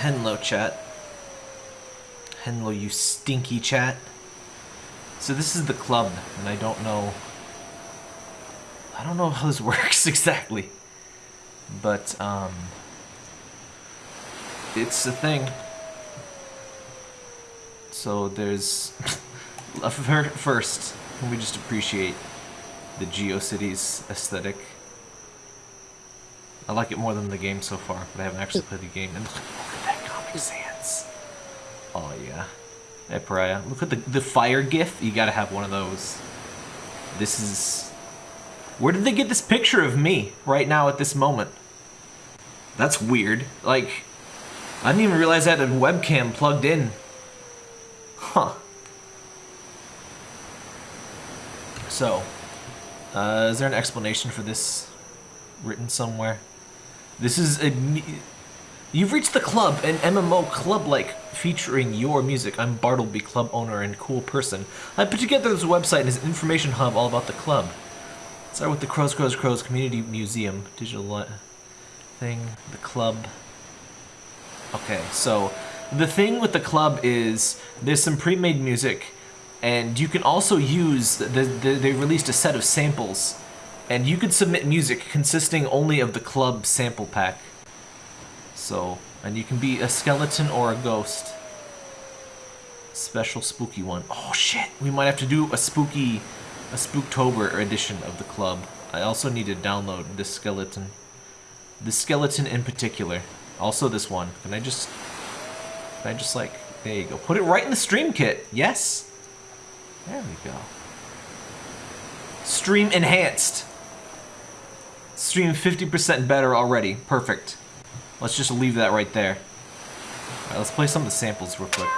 Henlo chat. Henlo, you stinky chat. So this is the club, and I don't know... I don't know how this works exactly. But, um... It's a thing. So there's... First, can we just appreciate the GeoCities aesthetic? I like it more than the game so far, but I haven't actually played the game. Oh yeah. Hey Pariah, look at the, the fire gif. You gotta have one of those. This is... Where did they get this picture of me right now at this moment? That's weird. Like, I didn't even realize I had a webcam plugged in. Huh. So, uh, is there an explanation for this written somewhere? This is a... You've reached the club, an MMO club-like featuring your music. I'm Bartleby, club owner and cool person. I put together this website as an information hub all about the club. Start with the Crows Crows Crows Community Museum, digital thing, the club. Okay, so the thing with the club is there's some pre-made music and you can also use, the, the, they released a set of samples and you could submit music consisting only of the club sample pack. So, and you can be a skeleton or a ghost. Special spooky one. Oh shit, we might have to do a spooky, a Spooktober edition of the club. I also need to download this skeleton. The skeleton in particular. Also this one. Can I just, can I just like, there you go. Put it right in the stream kit. Yes. There we go. Stream enhanced. Stream 50% better already. Perfect. Let's just leave that right there. Alright, let's play some of the samples real quick.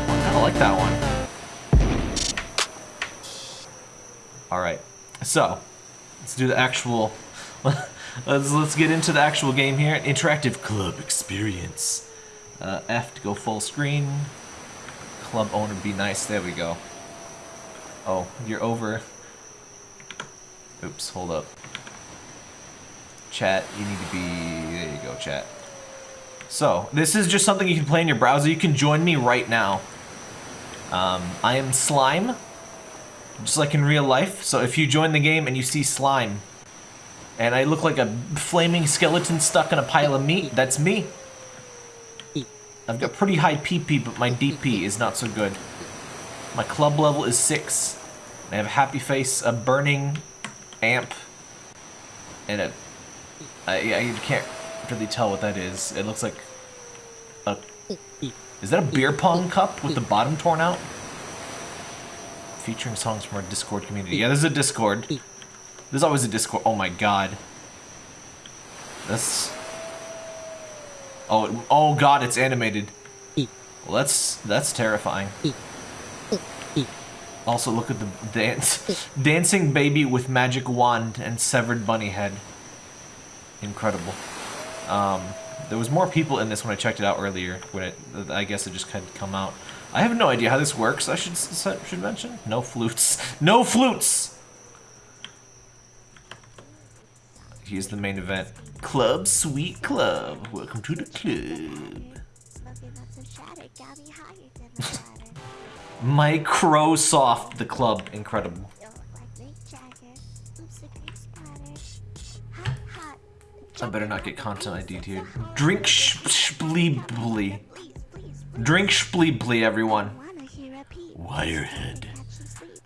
I like that one. Alright, so, let's do the actual... let's, let's get into the actual game here. Interactive club experience. Uh, F to go full screen. Club owner be nice. There we go. Oh, you're over. Oops, hold up. Chat, you need to be... There you go, chat. So, this is just something you can play in your browser. You can join me right now. Um, I am Slime, just like in real life. So if you join the game and you see Slime, and I look like a flaming skeleton stuck in a pile of meat, that's me. I've got pretty high PP, but my DP is not so good. My club level is 6. I have a happy face, a burning amp, and a... I, I can't really tell what that is. It looks like a... Is that a beer pong cup with the bottom torn out? Featuring songs from our Discord community. Yeah, there's a Discord. There's always a Discord. Oh my god. That's... Oh, oh god, it's animated. Well, that's, that's terrifying. Also, look at the dance. Dancing baby with magic wand and severed bunny head. Incredible. Um, there was more people in this when I checked it out earlier. When it, I guess it just kind of come out. I have no idea how this works. I should should mention no flutes. No flutes. Here's the main event. Club Sweet Club. Welcome to the club. Microsoft, the club, incredible. I better not get content ID'd here. Drink spleebly. Drink spleebly, everyone. Wirehead.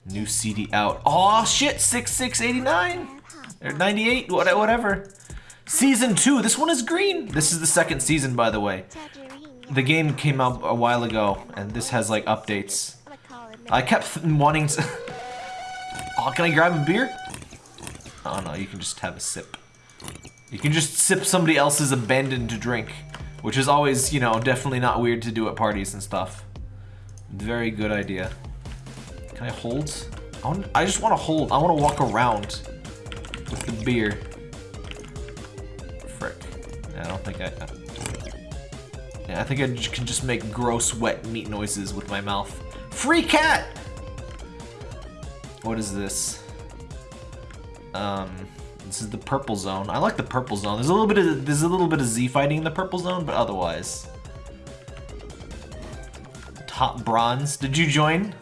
New CD out. Oh shit, 6689 or 98, whatever. Season 2. This one is green. This is the second season, by the way. The game came out a while ago, and this has like updates. I kept wanting to... oh, can I grab a beer? Oh no, you can just have a sip. You can just sip somebody else's abandoned drink, which is always, you know, definitely not weird to do at parties and stuff. Very good idea. Can I hold? I, want, I just want to hold. I want to walk around with the beer. Frick. I don't think I... Yeah, I think I can just make gross, wet meat noises with my mouth. Free cat! What is this? Um, This is the purple zone. I like the purple zone. There's a little bit of there's a little bit of Z fighting in the purple zone, but otherwise. Top bronze. Did you join?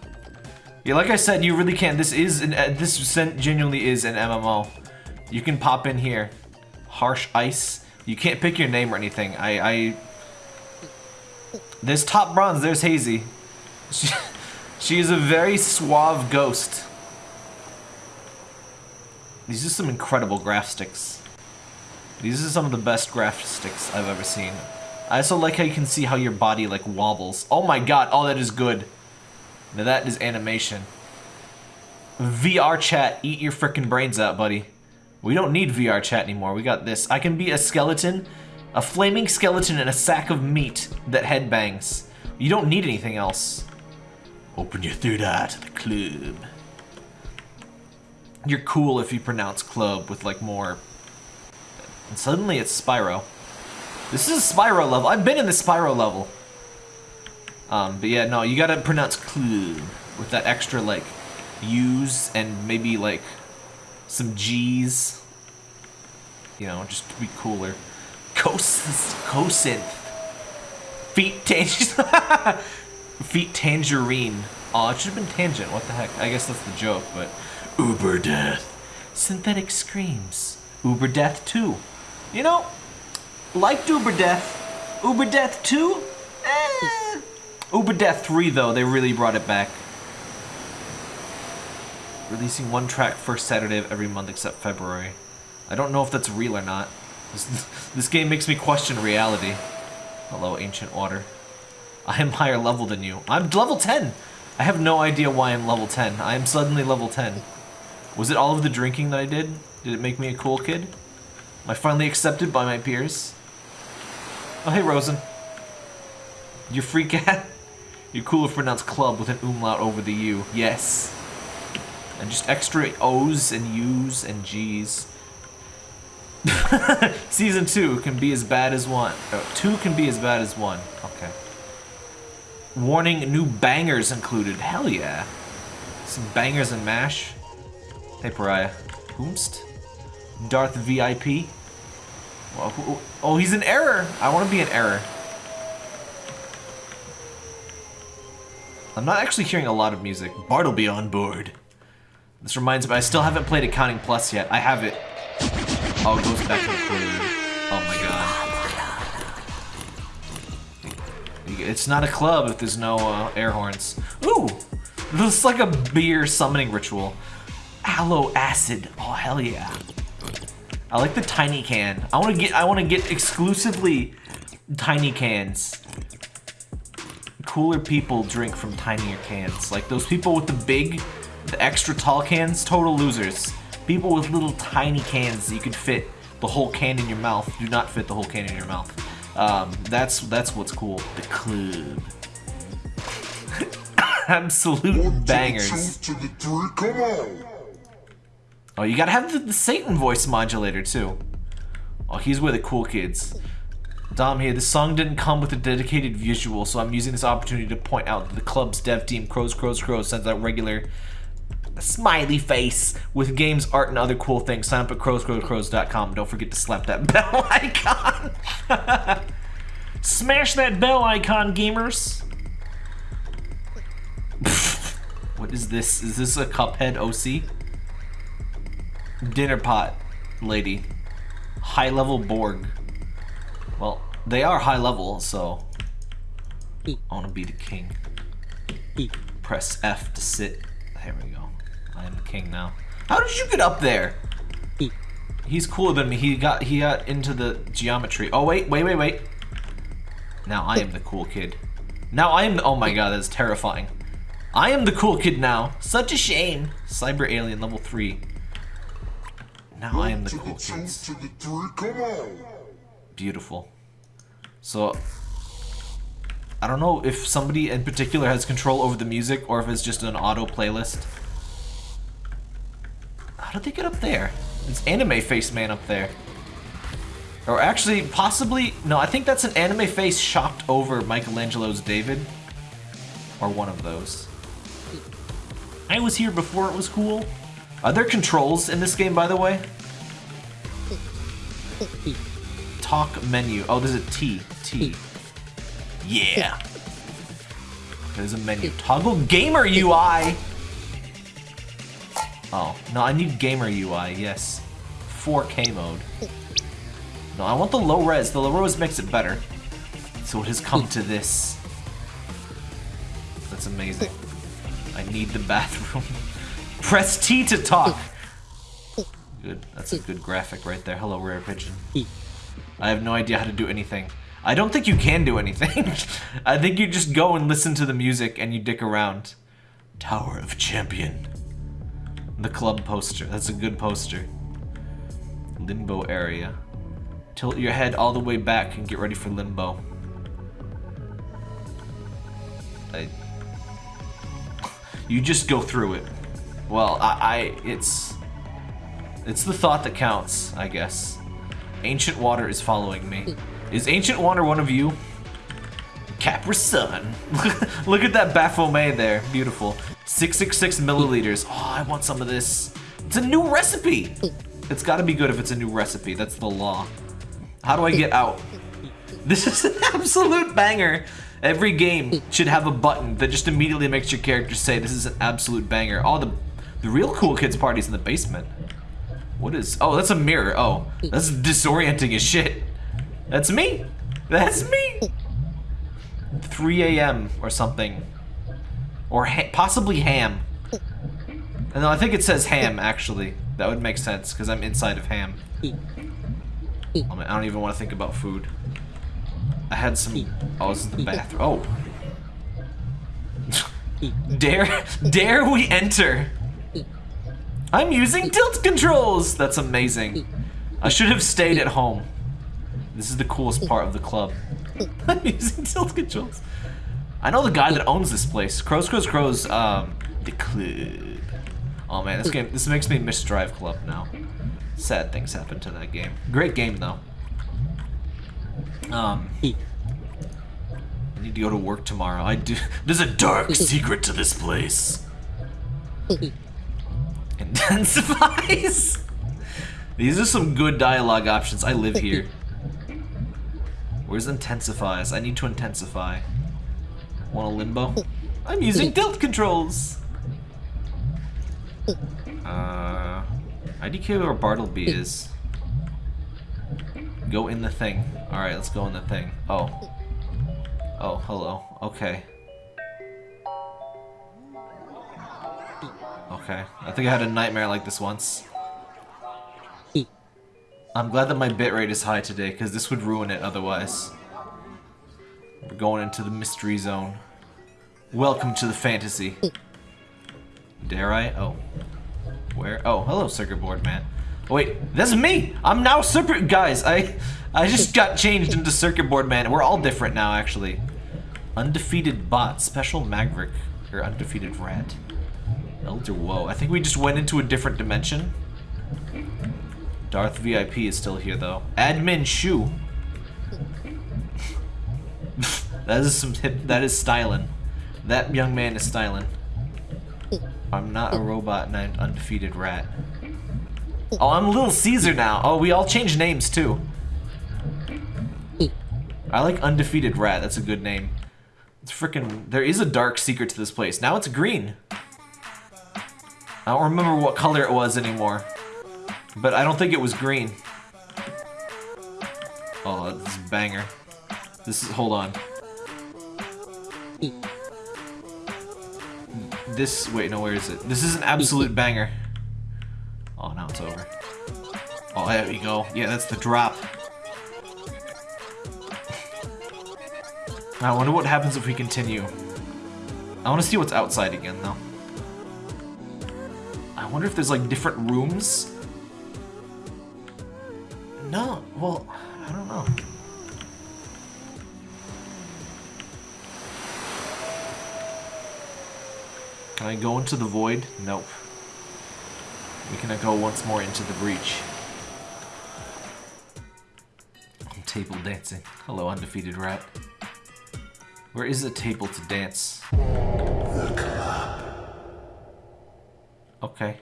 Yeah, like I said, you really can. This is an uh, this genuinely is an MMO. You can pop in here. Harsh ice. You can't pick your name or anything. I I. There's top bronze. There's Hazy. She, she is a very suave ghost. These are some incredible graph sticks. These are some of the best graph sticks I've ever seen. I also like how you can see how your body like wobbles. Oh my god, oh that is good. Now that is animation. VR chat, eat your freaking brains out, buddy. We don't need VR chat anymore, we got this. I can be a skeleton, a flaming skeleton in a sack of meat that headbangs. You don't need anything else. Open your third eye to the club. You're cool if you pronounce club with like more... And suddenly it's Spyro. This is a Spyro level. I've been in the Spyro level. Um, but yeah, no, you gotta pronounce club with that extra like U's and maybe like some G's. You know, just to be cooler. Cos cosynth. Feet tangent. Feet tangerine. Oh, it should have been tangent. What the heck? I guess that's the joke, but Uber death. Synthetic screams. Uber death 2. You know, like Uber death. Uber death 2? Eh. Uber Death 3, though, they really brought it back. Releasing one track first Saturday of every month except February. I don't know if that's real or not. This, this game makes me question reality. Hello, Ancient Water. I am higher level than you. I'm level 10! I have no idea why I'm level 10. I am suddenly level 10. Was it all of the drinking that I did? Did it make me a cool kid? Am I finally accepted by my peers? Oh, hey, Rosen. You freak out? You're cool if pronounced club with an umlaut over the U. Yes. And just extra O's and U's and G's. Season 2 can be as bad as 1. Oh, 2 can be as bad as 1. Okay. Warning, new bangers included. Hell yeah. Some bangers and mash. Hey, Pariah. Whomst? Darth VIP? oh, he's an error. I want to be an error. I'm not actually hearing a lot of music. Bartleby on board. This reminds me, I still haven't played Accounting Plus yet. I have it. Oh, it goes back to the. Oh my god. It's not a club if there's no uh, air horns. Ooh! This is like a beer summoning ritual. Aloe acid. Oh hell yeah. I like the tiny can. I want to get I want to get exclusively tiny cans cooler people drink from tinier cans. Like those people with the big, the extra tall cans, total losers. People with little tiny cans you can fit the whole can in your mouth do not fit the whole can in your mouth. Um, that's that's what's cool. The club. Absolute bangers. Oh, you gotta have the, the Satan voice modulator too. Oh, he's where the cool kids. Dom here. The song didn't come with a dedicated visual, so I'm using this opportunity to point out that the club's dev team, Crows, Crows, Crows, sends out regular smiley face with games, art, and other cool things. Sign up at crowscrowscrows.com. Don't forget to slap that bell icon. Smash that bell icon, gamers. what is this? Is this a Cuphead OC? Dinner pot, lady. High level Borg. Well, they are high level, so I want to be the king. Press F to sit. There we go. I am the king now. How did you get up there? He's cooler than me. He got he got into the geometry. Oh wait, wait, wait, wait. Now I am the cool kid. Now I am. Oh my god, that's terrifying. I am the cool kid now. Such a shame. Cyber alien level three. Now I am the cool kid beautiful. So, I don't know if somebody in particular has control over the music or if it's just an auto playlist. How did they get up there? It's anime face man up there. Or actually, possibly, no, I think that's an anime face shocked over Michelangelo's David. Or one of those. I was here before it was cool. Are there controls in this game, by the way? Talk menu. Oh, there's a T. T. Yeah. There's a menu. Toggle gamer UI. Oh, no, I need gamer UI, yes. 4K mode. No, I want the low res. The low res makes it better. So it has come to this. That's amazing. I need the bathroom. Press T to talk. Good. That's a good graphic right there. Hello, Rare Pigeon. I have no idea how to do anything. I don't think you can do anything. I think you just go and listen to the music and you dick around. Tower of Champion. The club poster. That's a good poster. Limbo area. Tilt your head all the way back and get ready for limbo. I... You just go through it. Well, I, I... It's... It's the thought that counts, I guess. Ancient Water is following me. Is Ancient Water one of you? Capra Sun. Look at that Baphomet there. Beautiful. 666 milliliters. Oh, I want some of this. It's a new recipe. It's got to be good if it's a new recipe. That's the law. How do I get out? This is an absolute banger. Every game should have a button that just immediately makes your character say this is an absolute banger. Oh, the, the real cool kids party's in the basement. What is... Oh, that's a mirror. Oh, that's disorienting as shit. That's me. That's me. 3 a.m. or something. Or ha possibly ham. And no, I think it says ham, actually. That would make sense, because I'm inside of ham. I, don't even want to think about food. I had some... Oh, this is the bathroom. Oh. dare, dare we enter? I'm using tilt controls! That's amazing. I should have stayed at home. This is the coolest part of the club. I'm using tilt controls. I know the guy that owns this place. Crows, Crows, Crows, um, the club. Oh man, this game, this makes me miss Drive Club now. Sad things happen to that game. Great game though. Um, I need to go to work tomorrow. I do. There's a dark secret to this place. Intensifies. These are some good dialogue options. I live here. Where's intensifies? I need to intensify. Want a limbo? I'm using tilt controls. Uh, IDK where Bartleby is. Go in the thing. Alright, let's go in the thing. Oh. Oh, hello. Okay. Okay. I think I had a nightmare like this once. I'm glad that my bitrate is high today, because this would ruin it otherwise. We're going into the mystery zone. Welcome to the fantasy. Dare I? Oh. Where? Oh, hello, circuit board man. Oh, wait, that's me! I'm now circuit- Guys, I I just got changed into circuit board man. We're all different now, actually. Undefeated bot, special maverick, or undefeated rat. Elder Whoa. I think we just went into a different dimension. Darth VIP is still here, though. Admin Shu. that is some hip. That is styling. That young man is styling. I'm not a robot and I'm undefeated rat. Oh, I'm Little Caesar now. Oh, we all changed names too. I like undefeated rat. That's a good name. It's freaking. There is a dark secret to this place. Now it's green. I don't remember what color it was anymore. But I don't think it was green. Oh, this is banger. This is, hold on. This, wait, no, where is it? This is an absolute banger. Oh, now it's over. Oh, there we go. Yeah, that's the drop. I wonder what happens if we continue. I want to see what's outside again, though. I wonder if there's, like, different rooms no, well, I don't know. Can I go into the void? Nope. We cannot go once more into the breach. Table dancing. Hello, undefeated rat. Where is the table to dance? The club. Okay.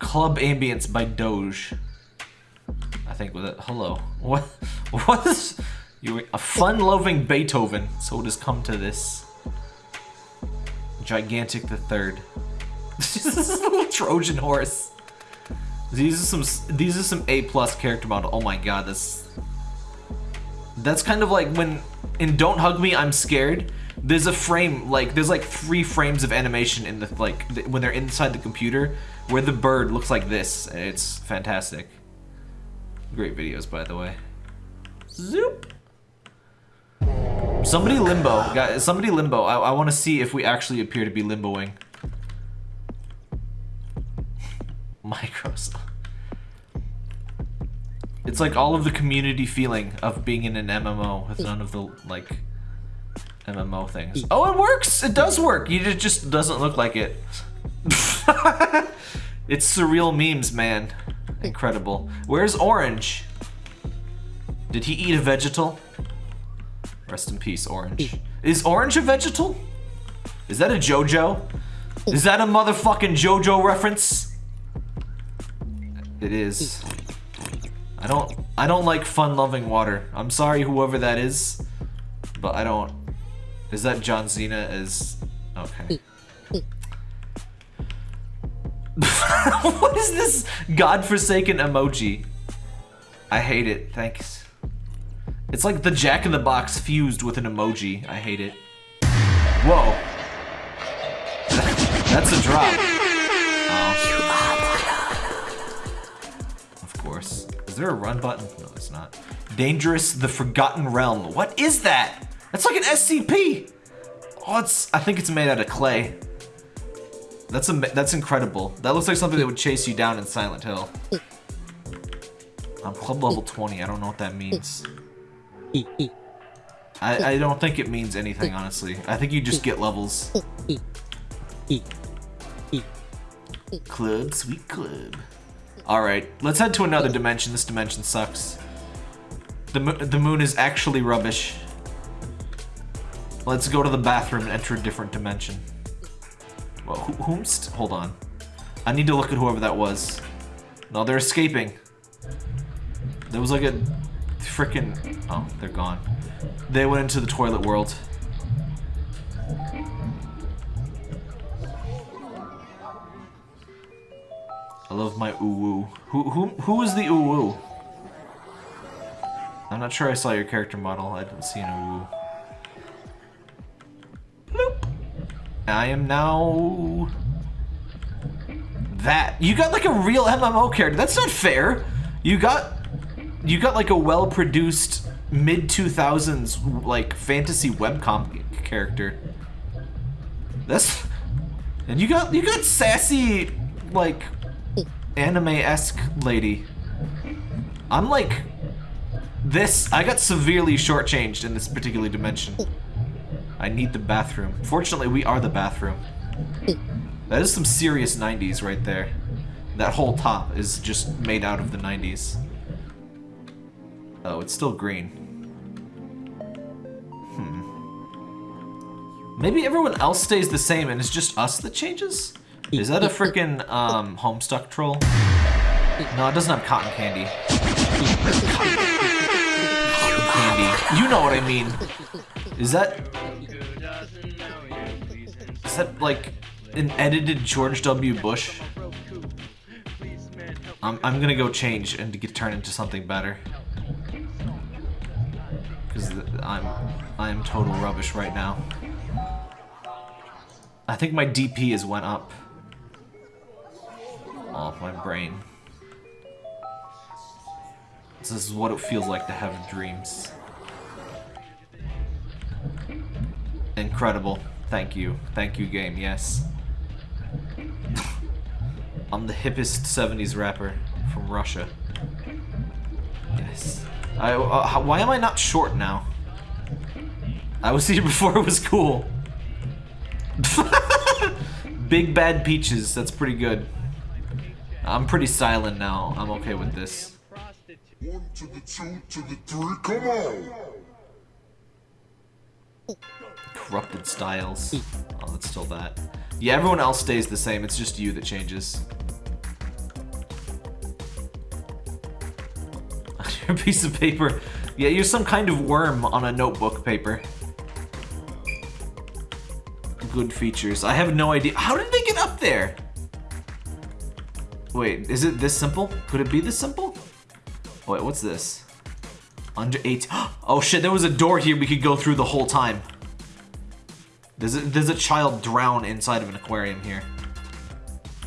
Club Ambience by Doge. I think with it. Hello. What? What is... You a fun-loving Beethoven, so it has come to this. Gigantic the Third. this is a little Trojan horse. These are some these are some A plus character model. Oh my god, that's that's kind of like when in Don't Hug Me, I'm Scared. There's a frame like there's like three frames of animation in the like when they're inside the computer where the bird looks like this. It's fantastic. Great videos, by the way. Zoop. Somebody limbo, guys. Somebody limbo. I, I want to see if we actually appear to be limboing. Microsoft. It's like all of the community feeling of being in an MMO with none of the like MMO things. Oh, it works. It does work. It just doesn't look like it. it's surreal memes, man. Incredible. Where's Orange? Did he eat a vegetal? Rest in peace, Orange. Is Orange a vegetal? Is that a JoJo? Is that a motherfucking JoJo reference? It is. I don't I don't like fun-loving water. I'm sorry whoever that is, but I don't. Is that John Cena is okay. what is this godforsaken emoji? I hate it. Thanks. It's like the Jack in the Box fused with an emoji. I hate it. Whoa. That's a drop. Oh. Of course. Is there a run button? No, it's not. Dangerous the Forgotten Realm. What is that? That's like an SCP. Oh, it's. I think it's made out of clay. That's a. That's incredible. That looks like something that would chase you down in Silent Hill. I'm club level 20. I don't know what that means. I, I don't think it means anything, honestly. I think you just get levels. Club, sweet club. Alright, let's head to another dimension. This dimension sucks. The, the moon is actually rubbish. Let's go to the bathroom and enter a different dimension. Well, who, whomst? Hold on. I need to look at whoever that was. No, they're escaping. There was like a freaking... Oh, they're gone. They went into the toilet world. I love my uwu. Who who who is the uwu? I'm not sure I saw your character model. I didn't see an uwu. Bloop. I am now that. You got like a real MMO character. That's not fair. You got you got like a well-produced mid 2000s like fantasy webcomic character. That's and you got you got sassy like anime-esque lady. I'm like this. I got severely shortchanged in this particular dimension. I need the bathroom. Fortunately, we are the bathroom. That is some serious 90s right there. That whole top is just made out of the 90s. Oh, it's still green. Hmm. Maybe everyone else stays the same and it's just us that changes? Is that a freaking um, Homestuck troll? No, it doesn't have cotton candy. Cotton candy. You know what I mean. Is that... That like an edited George W. Bush? I'm, I'm gonna go change and get turned into something better because I'm I'm total rubbish right now. I think my DP has went up. Oh, my brain. This is what it feels like to have dreams. Incredible. Thank you. Thank you, game. Yes. I'm the hippest 70s rapper from Russia. Yes. I, uh, why am I not short now? I was here before it was cool. Big Bad Peaches, that's pretty good. I'm pretty silent now. I'm okay with this. One to the two to the three, come on! Corrupted styles. Hmm. Oh, that's still that. Yeah, everyone else stays the same. It's just you that changes. You're a piece of paper. Yeah, you're some kind of worm on a notebook paper. Good features. I have no idea. How did they get up there? Wait, is it this simple? Could it be this simple? Wait, what's this? Under eight. Oh shit, there was a door here we could go through the whole time. There's a, a child drown inside of an aquarium here.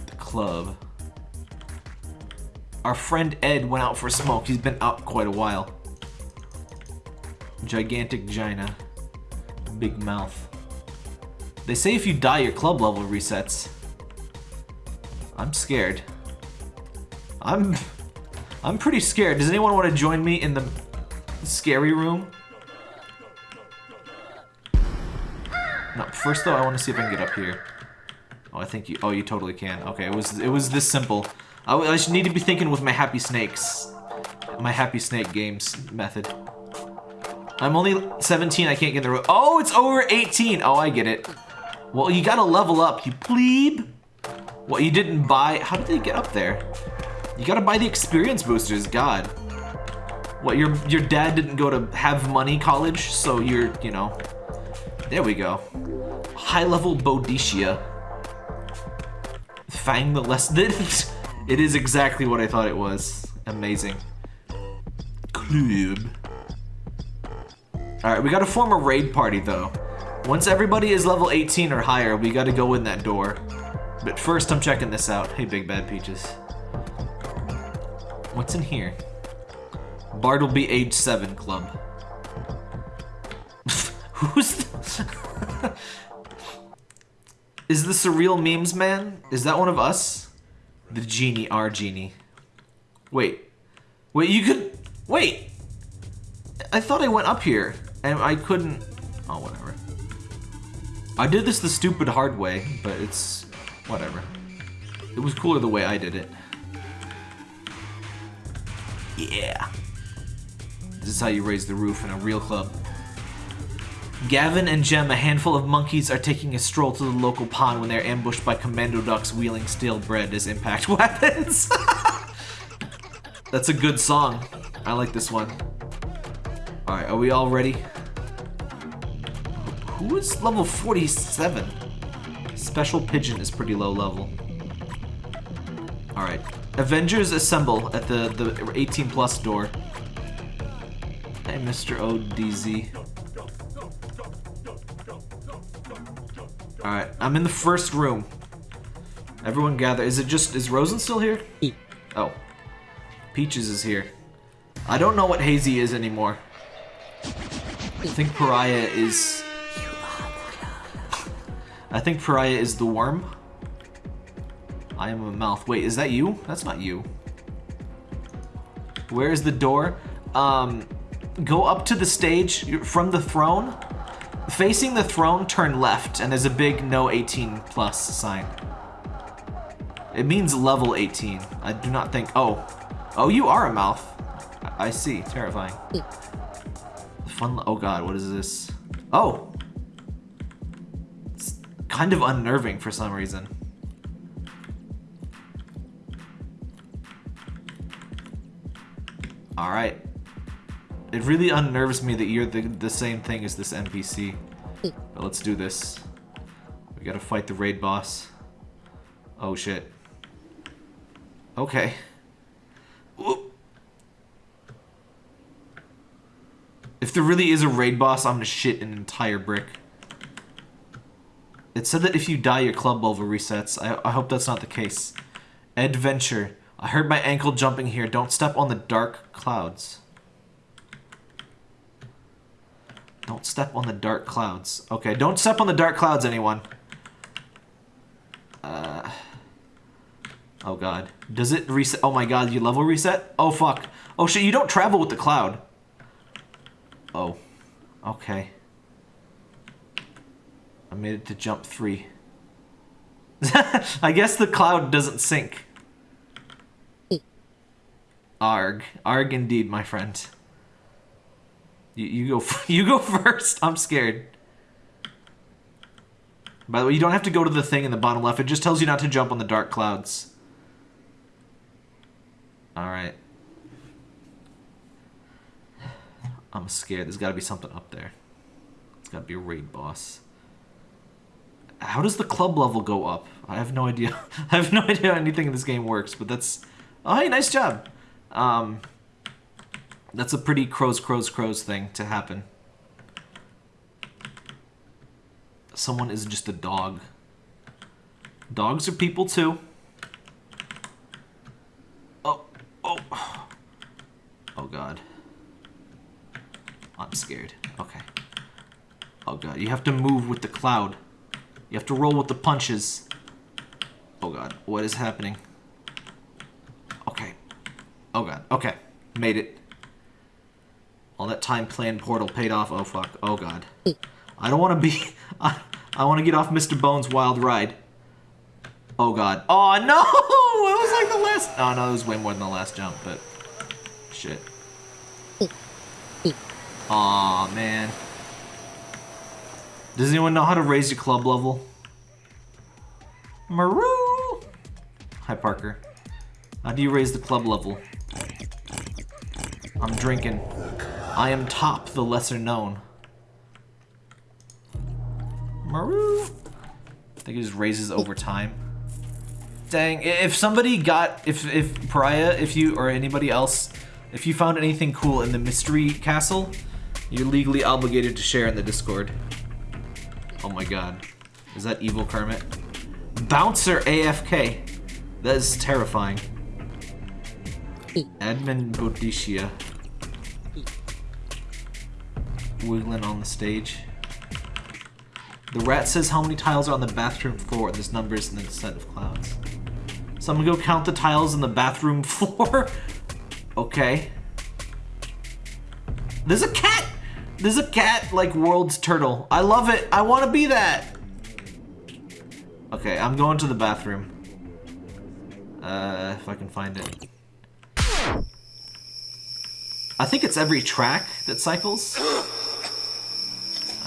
The club. Our friend Ed went out for a smoke. He's been out quite a while. Gigantic Gina. Big mouth. They say if you die, your club level resets. I'm scared. I'm... I'm pretty scared. Does anyone want to join me in the scary room? No, first though, I want to see if I can get up here. Oh, I think you... Oh, you totally can. Okay, it was it was this simple. I, I should need to be thinking with my Happy Snakes. My Happy Snake Games method. I'm only 17, I can't get the... Oh, it's over 18! Oh, I get it. Well, you gotta level up, you plebe! What, you didn't buy... How did they get up there? You gotta buy the experience boosters, god. What, your your dad didn't go to have money college, so you're, you know... There we go. High-level Boadicea. Fang the less... It is exactly what I thought it was. Amazing. Club. Alright, we gotta form a raid party, though. Once everybody is level 18 or higher, we gotta go in that door. But first, I'm checking this out. Hey, Big Bad Peaches. What's in here? Bartleby Age 7 Club. Who's Is this a real memes man? Is that one of us? The genie, our genie. Wait. Wait, you could... Wait! I thought I went up here, and I couldn't... Oh, whatever. I did this the stupid hard way, but it's... Whatever. It was cooler the way I did it. Yeah. This is how you raise the roof in a real club. Gavin and Jem, a handful of monkeys, are taking a stroll to the local pond when they're ambushed by commando ducks wheeling stale bread as impact weapons. That's a good song. I like this one. Alright, are we all ready? Who is level 47? Special Pigeon is pretty low level. Alright. Avengers assemble at the, the 18 plus door. Hey, Mr. ODZ. Alright, I'm in the first room. Everyone gather. Is it just, is Rosen still here? Oh. Peaches is here. I don't know what Hazy is anymore. I think Pariah is... I think Pariah is the worm. I am a mouth. Wait, is that you? That's not you. Where is the door? Um, go up to the stage from the throne Facing the throne, turn left, and there's a big no 18 plus sign. It means level 18. I do not think... Oh. Oh, you are a mouth. I, I see. Terrifying. Fun... Oh god, what is this? Oh! It's kind of unnerving for some reason. Alright. It really unnerves me that you're the, the same thing as this NPC. But let's do this. We gotta fight the raid boss. Oh shit. Okay. Whoop. If there really is a raid boss, I'm gonna shit an entire brick. It said that if you die, your club level resets. I, I hope that's not the case. Adventure. I heard my ankle jumping here. Don't step on the dark clouds. Don't step on the dark clouds. Okay, don't step on the dark clouds, anyone. Uh, oh god. Does it reset? Oh my god, you level reset? Oh fuck. Oh shit, you don't travel with the cloud. Oh. Okay. I made it to jump three. I guess the cloud doesn't sink. Arg. Arg indeed, my friend. You, you go you go first. I'm scared. By the way, you don't have to go to the thing in the bottom left. It just tells you not to jump on the dark clouds. Alright. I'm scared. There's got to be something up there. It's got to be a raid boss. How does the club level go up? I have no idea. I have no idea how anything in this game works, but that's... Oh, hey, nice job. Um, that's a pretty crows, crows, crows thing to happen. Someone is just a dog. Dogs are people too. Oh, oh. Oh god. I'm scared. Okay. Oh god, you have to move with the cloud. You have to roll with the punches. Oh god, what is happening? Okay. Oh god, okay. Made it. All that time playing Portal paid off. Oh fuck. Oh god. I don't want to be... I, I want to get off Mr. Bones' wild ride. Oh god. Oh no! It was like the last... Oh no, it was way more than the last jump, but... Shit. Aw, man. Does anyone know how to raise your club level? Maru! Hi, Parker. How do you raise the club level? I'm drinking. I am top, the lesser known. Maru! I think it just raises over time. Dang, if somebody got, if, if Pariah, if you, or anybody else, if you found anything cool in the Mystery Castle, you're legally obligated to share in the Discord. Oh my god. Is that evil Kermit? Bouncer AFK. That is terrifying. Edmund Bodicia. Wiggling on the stage. The rat says how many tiles are on the bathroom floor. There's numbers in the set of clouds. So I'm gonna go count the tiles in the bathroom floor. okay. There's a cat! There's a cat like World's Turtle. I love it. I want to be that. Okay, I'm going to the bathroom. Uh, if I can find it. I think it's every track that cycles.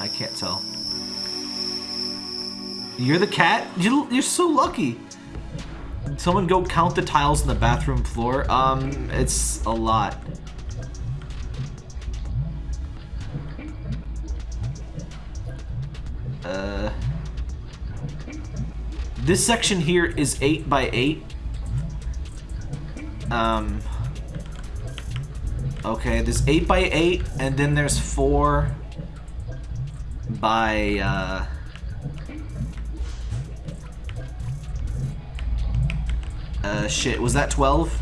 I can't tell. You're the cat? You, you're so lucky. Someone go count the tiles in the bathroom floor. Um, it's a lot. Uh, this section here is 8 by 8. Um, okay, there's 8 by 8, and then there's 4 by... Uh, uh, shit, was that 12?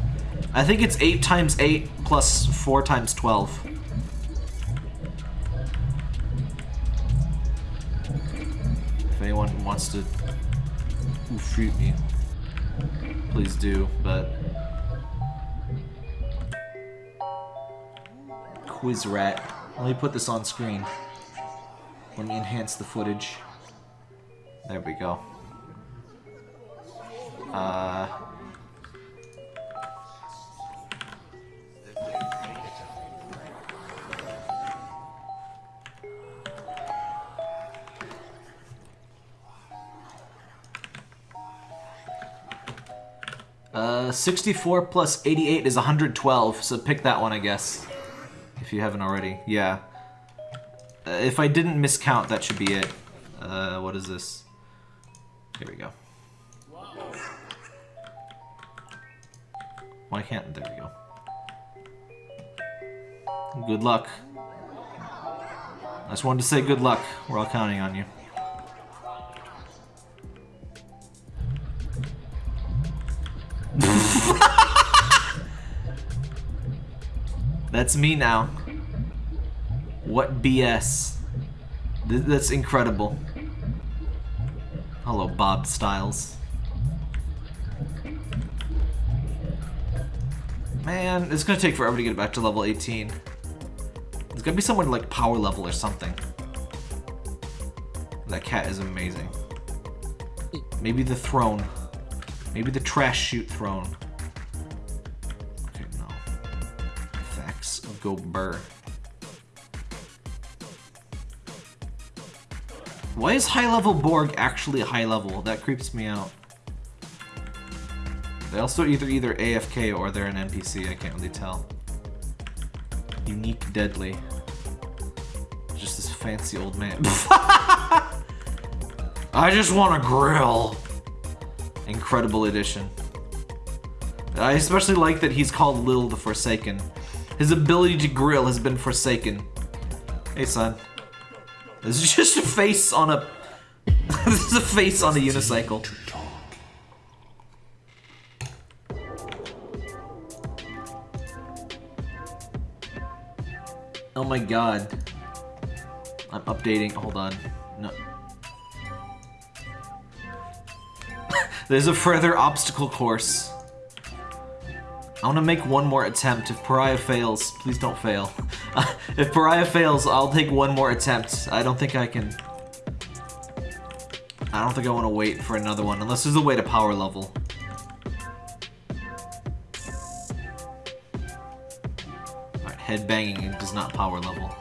I think it's 8 times 8 plus 4 times 12. If anyone wants to shoot me, please do, but... Quiz rat. Let me put this on screen. Let me enhance the footage. There we go. Uh... Uh, 64 plus 88 is 112, so pick that one, I guess. If you haven't already. Yeah. Uh, if I didn't miscount, that should be it. Uh, what is this? Here we go. Why can't... There we go. Good luck. I just wanted to say good luck. We're all counting on you. That's me now. What BS. Th that's incredible. Hello, Bob Styles. Man, it's gonna take forever to get back to level 18. There's gotta be someone like power level or something. That cat is amazing. Maybe the throne. Maybe the trash chute throne. Okay, no. Effects of Go Burr. Why is high level Borg actually high level? That creeps me out. They also either either AFK or they're an NPC, I can't really tell. Unique Deadly. Just this fancy old man. I just want a grill. Incredible edition. I especially like that he's called Lil the Forsaken. His ability to grill has been forsaken. Hey, son. This is just a face on a... this is a face on a unicycle. Oh my god. I'm updating. Hold on. No. There's a further obstacle course. I want to make one more attempt. If Pariah fails, please don't fail. if Pariah fails, I'll take one more attempt. I don't think I can... I don't think I want to wait for another one, unless there's a way to power level. Alright, headbanging does not power level.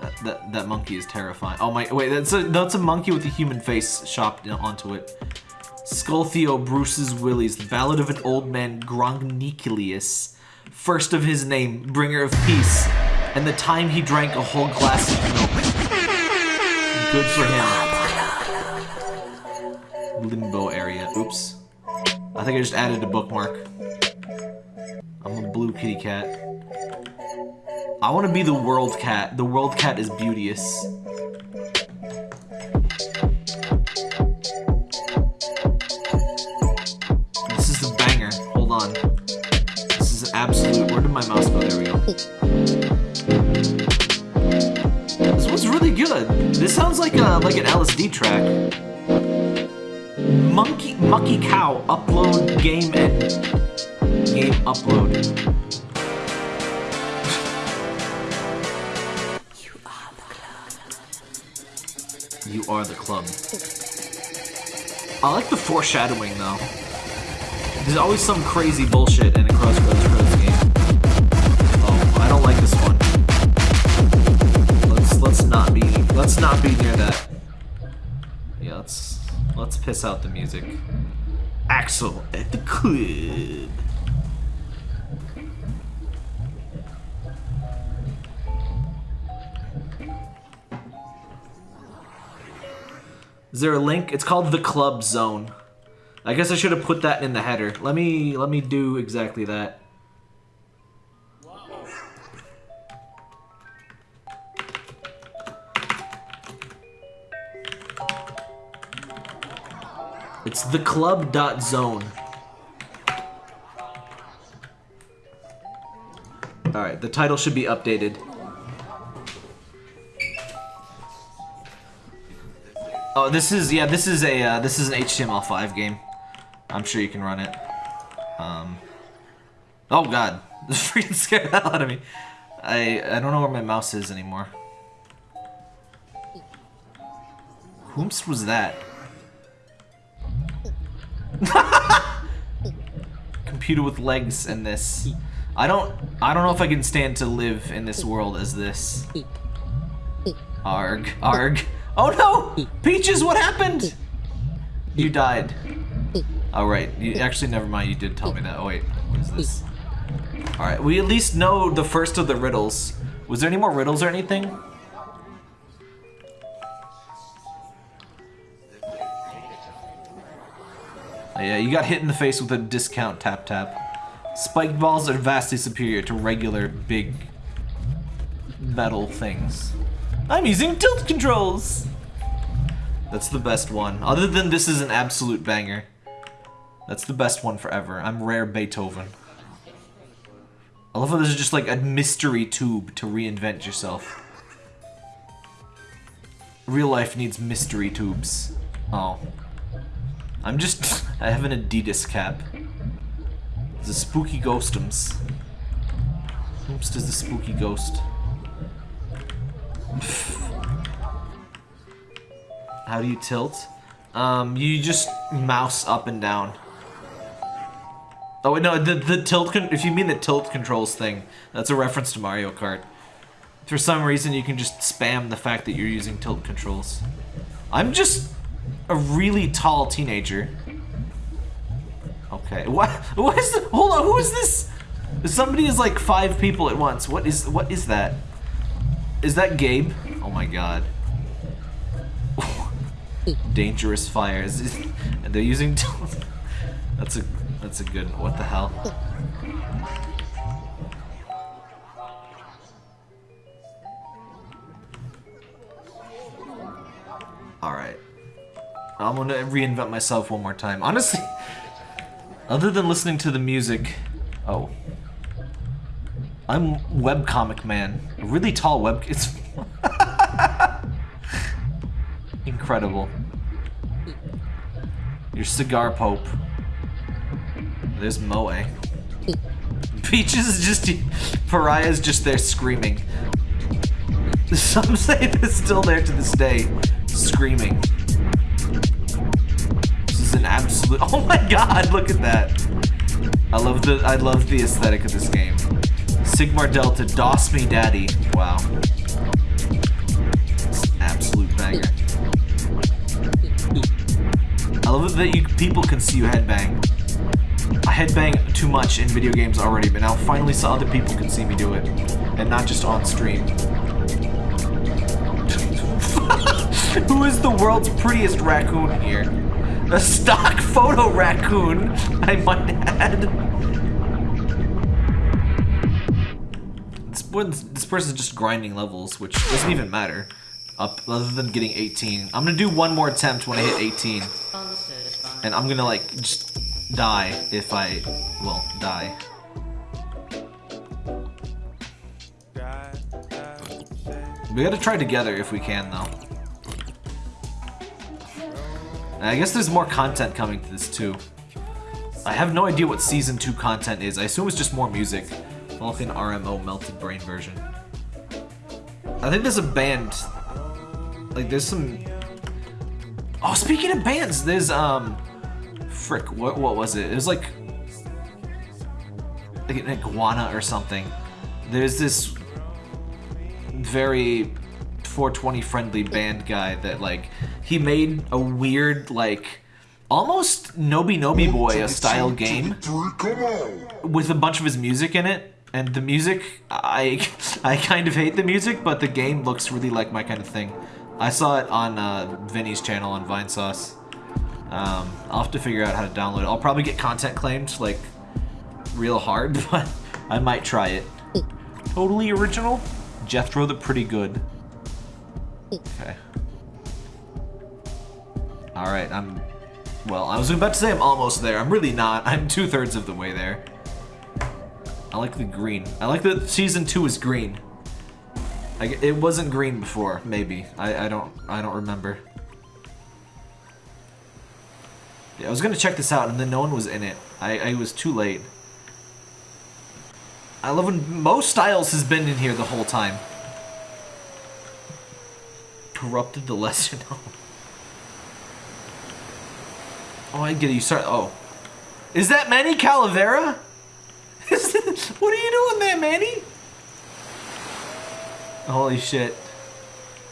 That, that, that monkey is terrifying. Oh my, wait, that's a, that's a monkey with a human face chopped onto it. Skulltheo Bruce's Willies, the ballad of an old man Grongnicilius, first of his name, bringer of peace, and the time he drank a whole glass of milk. Good for him. Limbo area. Oops. I think I just added a bookmark. I'm a blue kitty cat. I want to be the world cat. The world cat is beauteous. My mouse go? There we go. This one's really good. This sounds like a like an LSD track. Monkey Mucky Cow upload game and game upload. You are the club. I like the foreshadowing though. There's always some crazy bullshit in a Crossroads I don't like this one. Let's let's not be let's not be near that. Yeah, let's let's piss out the music. Axel at the club. Is there a link? It's called the Club Zone. I guess I should have put that in the header. Let me let me do exactly that. It's the club dot zone. Alright, the title should be updated. Oh, this is, yeah, this is a, uh, this is an HTML5 game. I'm sure you can run it. Um, oh god, this freaking scared the hell out of me. I I don't know where my mouse is anymore. Whomst was that? Computer with legs and this. I don't I don't know if I can stand to live in this world as this. Arg. Arg. Oh no! Peaches, what happened? You died. Oh, right. You, actually, never mind. You did tell me that. Oh, wait. What is this? Alright, we at least know the first of the riddles. Was there any more riddles or anything? Uh, yeah, you got hit in the face with a discount tap tap. Spike balls are vastly superior to regular big metal things. I'm using tilt controls! That's the best one. Other than this is an absolute banger. That's the best one forever. I'm rare Beethoven. I love how this is just like a mystery tube to reinvent yourself. Real life needs mystery tubes. Oh. I'm just... I have an Adidas cap. The spooky ghostums. Oops, does the spooky ghost. How do you tilt? Um, you just mouse up and down. Oh, no, the, the tilt, if you mean the tilt controls thing, that's a reference to Mario Kart. For some reason, you can just spam the fact that you're using tilt controls. I'm just a really tall teenager. Okay, what, what is, hold on, who is this? Somebody is like five people at once. What is, what is that? Is that Gabe? Oh my god. Dangerous fires. And they're using... that's a that's a good... What the hell? Alright. I'm gonna reinvent myself one more time. Honestly, other than listening to the music... Oh. I'm webcomic man. A really tall web... It's... Incredible. Your cigar pope. There's Moe. Peaches is just... Pariah's just there screaming. Some say it's still there to this day. Screaming. Absolute... Oh my god, look at that. I love the I love the aesthetic of this game. Sigmar Delta, DOS me daddy. Wow. Absolute banger. I love it that you people can see you headbang. I headbang too much in video games already, but now finally so other people can see me do it. And not just on stream. Who is the world's prettiest raccoon here? A stock photo raccoon, I might add. This, this person's just grinding levels, which doesn't even matter. Up, other than getting 18. I'm gonna do one more attempt when I hit 18. And I'm gonna like, just die if I, well, die. We gotta try together if we can, though. I guess there's more content coming to this, too. I have no idea what Season 2 content is. I assume it's just more music. Vulcan RMO Melted Brain version. I think there's a band. Like, there's some... Oh, speaking of bands, there's, um... Frick, what, what was it? It was like... Like an iguana or something. There's this very 420 friendly band guy that like he made a weird like almost Noby Noby Boy a style game with a bunch of his music in it. And the music I I kind of hate the music but the game looks really like my kind of thing. I saw it on uh, Vinny's channel on Vinesauce um, I'll have to figure out how to download it. I'll probably get content claimed like real hard but I might try it. Totally original. Jethro the Pretty Good Okay. Alright, I'm... Well, I was about to say I'm almost there. I'm really not. I'm two-thirds of the way there. I like the green. I like that Season 2 is green. I, it wasn't green before, maybe. I, I don't I don't remember. Yeah, I was gonna check this out and then no one was in it. I, I was too late. I love when most styles has been in here the whole time corrupted the lesser known. Oh. oh, I get it. You start. Oh. Is that Manny Calavera? what are you doing there, Manny? Holy shit.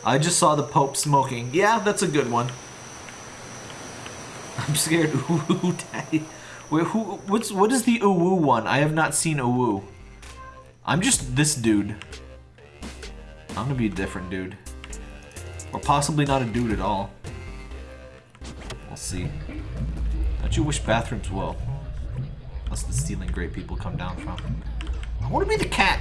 I just saw the Pope smoking. Yeah, that's a good one. I'm scared. Ooh, daddy. Wait, who? What's what is the Uwu one? I have not seen Uwu. I'm just this dude. I'm gonna be a different dude. Or possibly not a dude at all. We'll see. Don't you wish bathrooms well? That's the stealing great people come down from. I want to be the cat.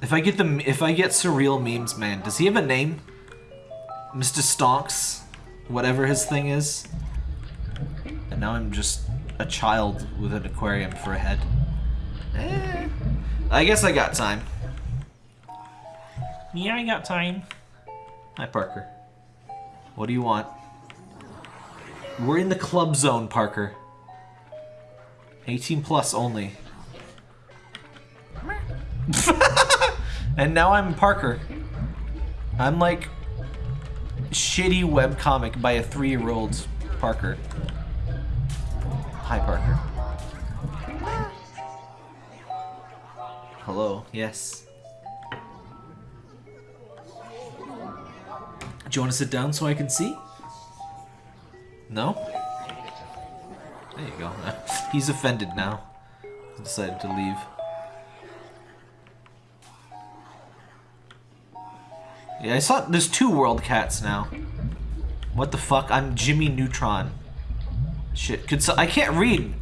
If I get the if I get surreal memes, man, does he have a name? Mr. Stonks, whatever his thing is. And now I'm just a child with an aquarium for a head. Eh, I guess I got time. Yeah, I got time. Hi, Parker. What do you want? We're in the club zone, Parker. 18 plus only. and now I'm Parker. I'm like shitty webcomic by a three-year-old Parker. Hi, Parker. Hello, yes. Do you want to sit down so I can see? No? There you go. He's offended now. He decided to leave. Yeah, I saw there's two world cats now. What the fuck? I'm Jimmy Neutron. Shit, could so I can't read.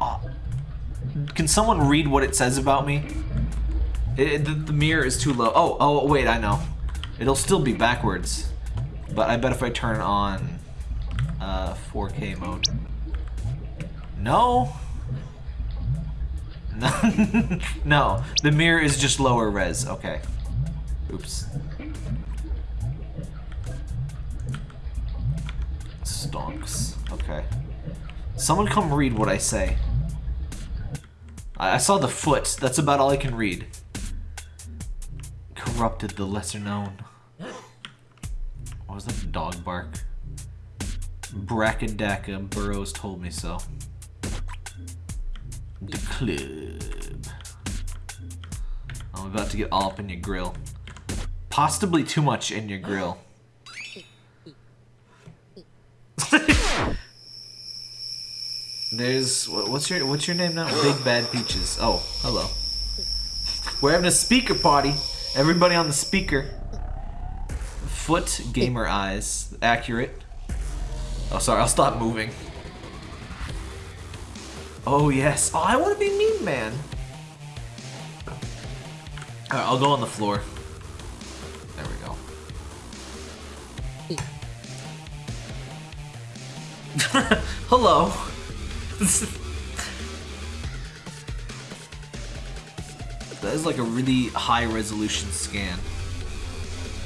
Oh. Can someone read what it says about me? It, the, the mirror is too low. Oh, oh, wait, I know. It'll still be backwards. But I bet if I turn on uh, 4K mode. No? No, no, the mirror is just lower res. Okay. Oops. Stonks. Okay. Someone come read what I say. I, I saw the foot. That's about all I can read. Corrupted the lesser known. What was that dog bark? Brackadacka Burrows told me so. The club. I'm about to get all up in your grill. Possibly too much in your grill. There's what's your what's your name now? Big Bad Peaches. Oh, hello. We're having a speaker party. Everybody on the speaker. Foot gamer eyes. Accurate. Oh, sorry. I'll stop moving. Oh yes. Oh, I want to be Meme Man. Alright, I'll go on the floor. There we go. Hello. that is like a really high resolution scan.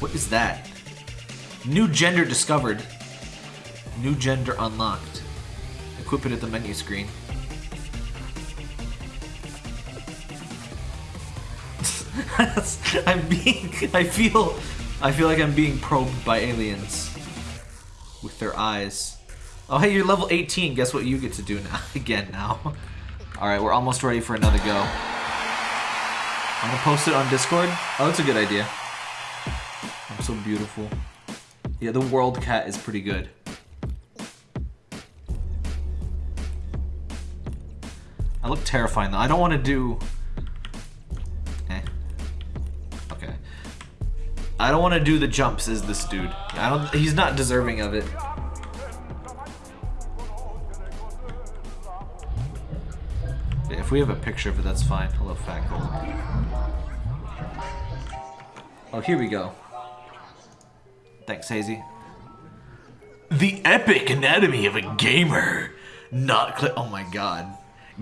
What is that? New gender discovered. New gender unlocked. Equip it at the menu screen. I'm being. I feel. I feel like I'm being probed by aliens with their eyes. Oh, hey, you're level 18. Guess what you get to do now? Again now. All right, we're almost ready for another go. I'm gonna post it on Discord. Oh, that's a good idea. I'm so beautiful. Yeah, the world cat is pretty good. I look terrifying though. I don't want to do eh. Okay. I don't want to do the jumps as this dude. I don't. He's not deserving of it. If we have a picture of it, that's fine. Hello, fat girl. Oh, here we go. Thanks, Hazy. The epic anatomy of a gamer. Not Oh my god.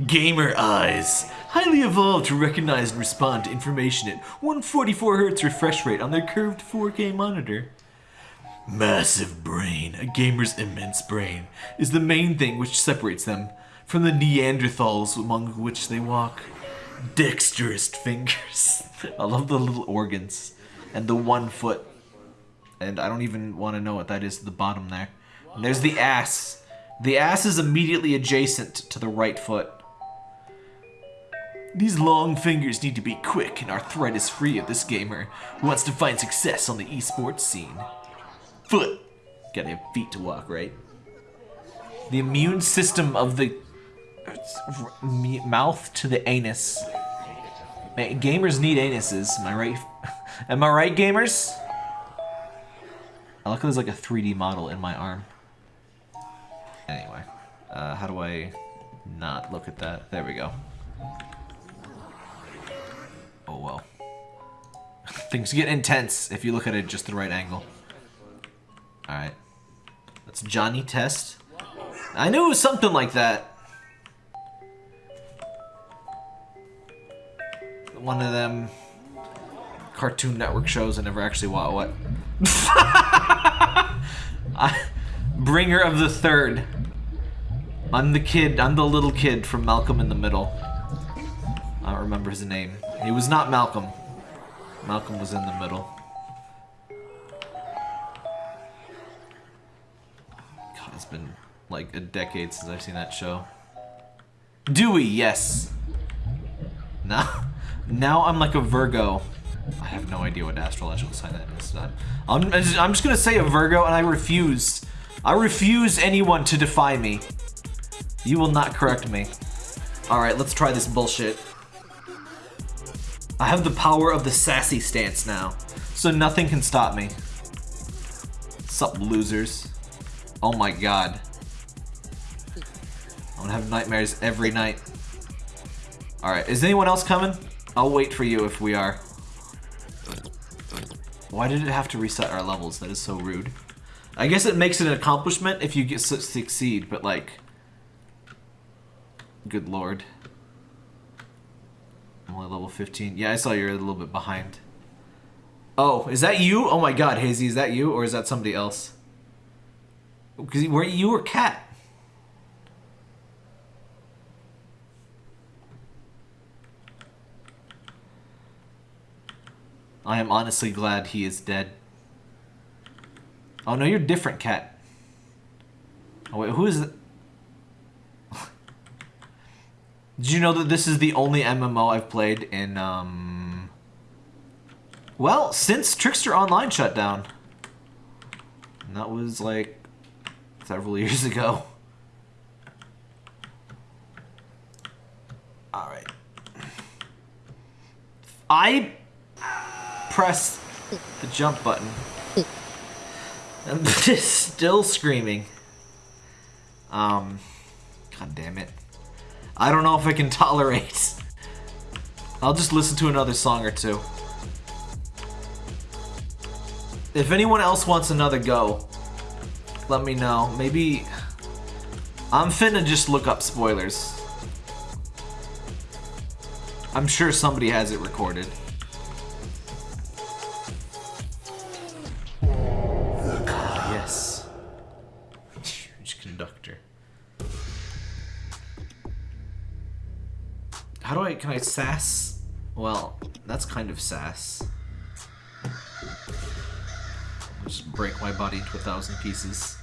Gamer eyes highly evolved to recognize and respond to information at 144Hz refresh rate on their curved 4K monitor. Massive brain, a gamer's immense brain, is the main thing which separates them from the Neanderthals among which they walk. Dexterous fingers. I love the little organs. And the one foot. And I don't even want to know what that is at the bottom there. And there's the ass. The ass is immediately adjacent to the right foot. These long fingers need to be quick and arthritis free of this gamer who wants to find success on the esports scene. Foot. Gotta have feet to walk, right? The immune system of the mouth to the anus. Man, gamers need anuses, am I right? am I right, gamers? I look there's like a 3D model in my arm. Anyway, uh, how do I not look at that? There we go. Oh well. Things get intense if you look at it just the right angle. Alright. That's Johnny Test. I knew it was something like that. One of them Cartoon Network shows I never actually watched. What? I, bringer of the Third. I'm the kid, I'm the little kid from Malcolm in the Middle. I don't remember his name. He was not Malcolm. Malcolm was in the middle. God, it's been like a decade since I've seen that show. Dewey, yes. Now, now I'm like a Virgo. I have no idea what astrological sign that is. I'm, I'm just gonna say a Virgo, and I refuse. I refuse anyone to defy me. You will not correct me. Alright, let's try this bullshit. I have the power of the sassy stance now, so nothing can stop me. Sup, losers? Oh my god. I'm gonna have nightmares every night. Alright, is anyone else coming? I'll wait for you if we are. Why did it have to reset our levels? That is so rude. I guess it makes it an accomplishment if you get succeed, but like... Good lord. I'm only level 15. Yeah, I saw you're a little bit behind. Oh, is that you? Oh my god, Hazy, is that you? Or is that somebody else? Because were you or Cat? I am honestly glad he is dead. Oh no, you're different, Cat. Oh wait, who is it? Did you know that this is the only MMO I've played in, um... Well, since Trickster Online shut down. And that was, like, several years ago. Alright. I press the jump button. I'm just still screaming. Um, god damn it. I don't know if I can tolerate. I'll just listen to another song or two. If anyone else wants another go, let me know. Maybe... I'm finna just look up spoilers. I'm sure somebody has it recorded. Can I sass? Well, that's kind of sass. I'll just break my body into a thousand pieces.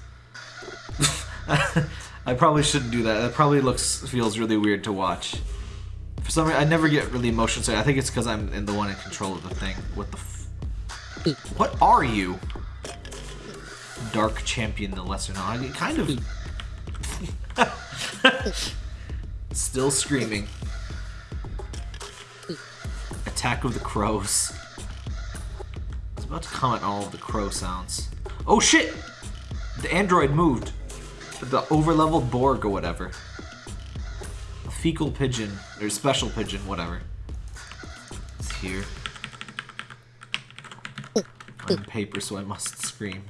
I probably shouldn't do that. That probably looks, feels really weird to watch. For some reason, I never get really emotional. So I think it's because I'm in the one in control of the thing. What the What are you? Dark Champion, the lesser known. I kind of... Still screaming. Attack of the Crows. I was about to comment on all the crow sounds. Oh shit! The android moved. The overleveled Borg or whatever. A fecal pigeon, or special pigeon, whatever. It's here. I'm paper, so I must scream.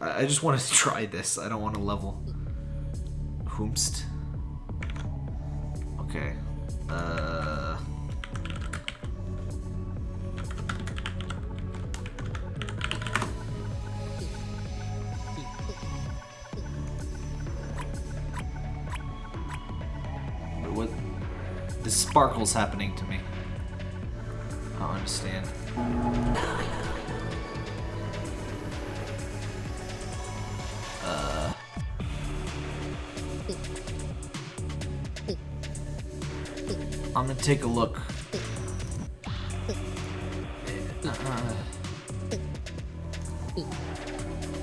I just want to try this. I don't want to level. Whomst. Okay. Uh... What? The sparkle's happening to me. I don't understand. I'm gonna take a look. Uh,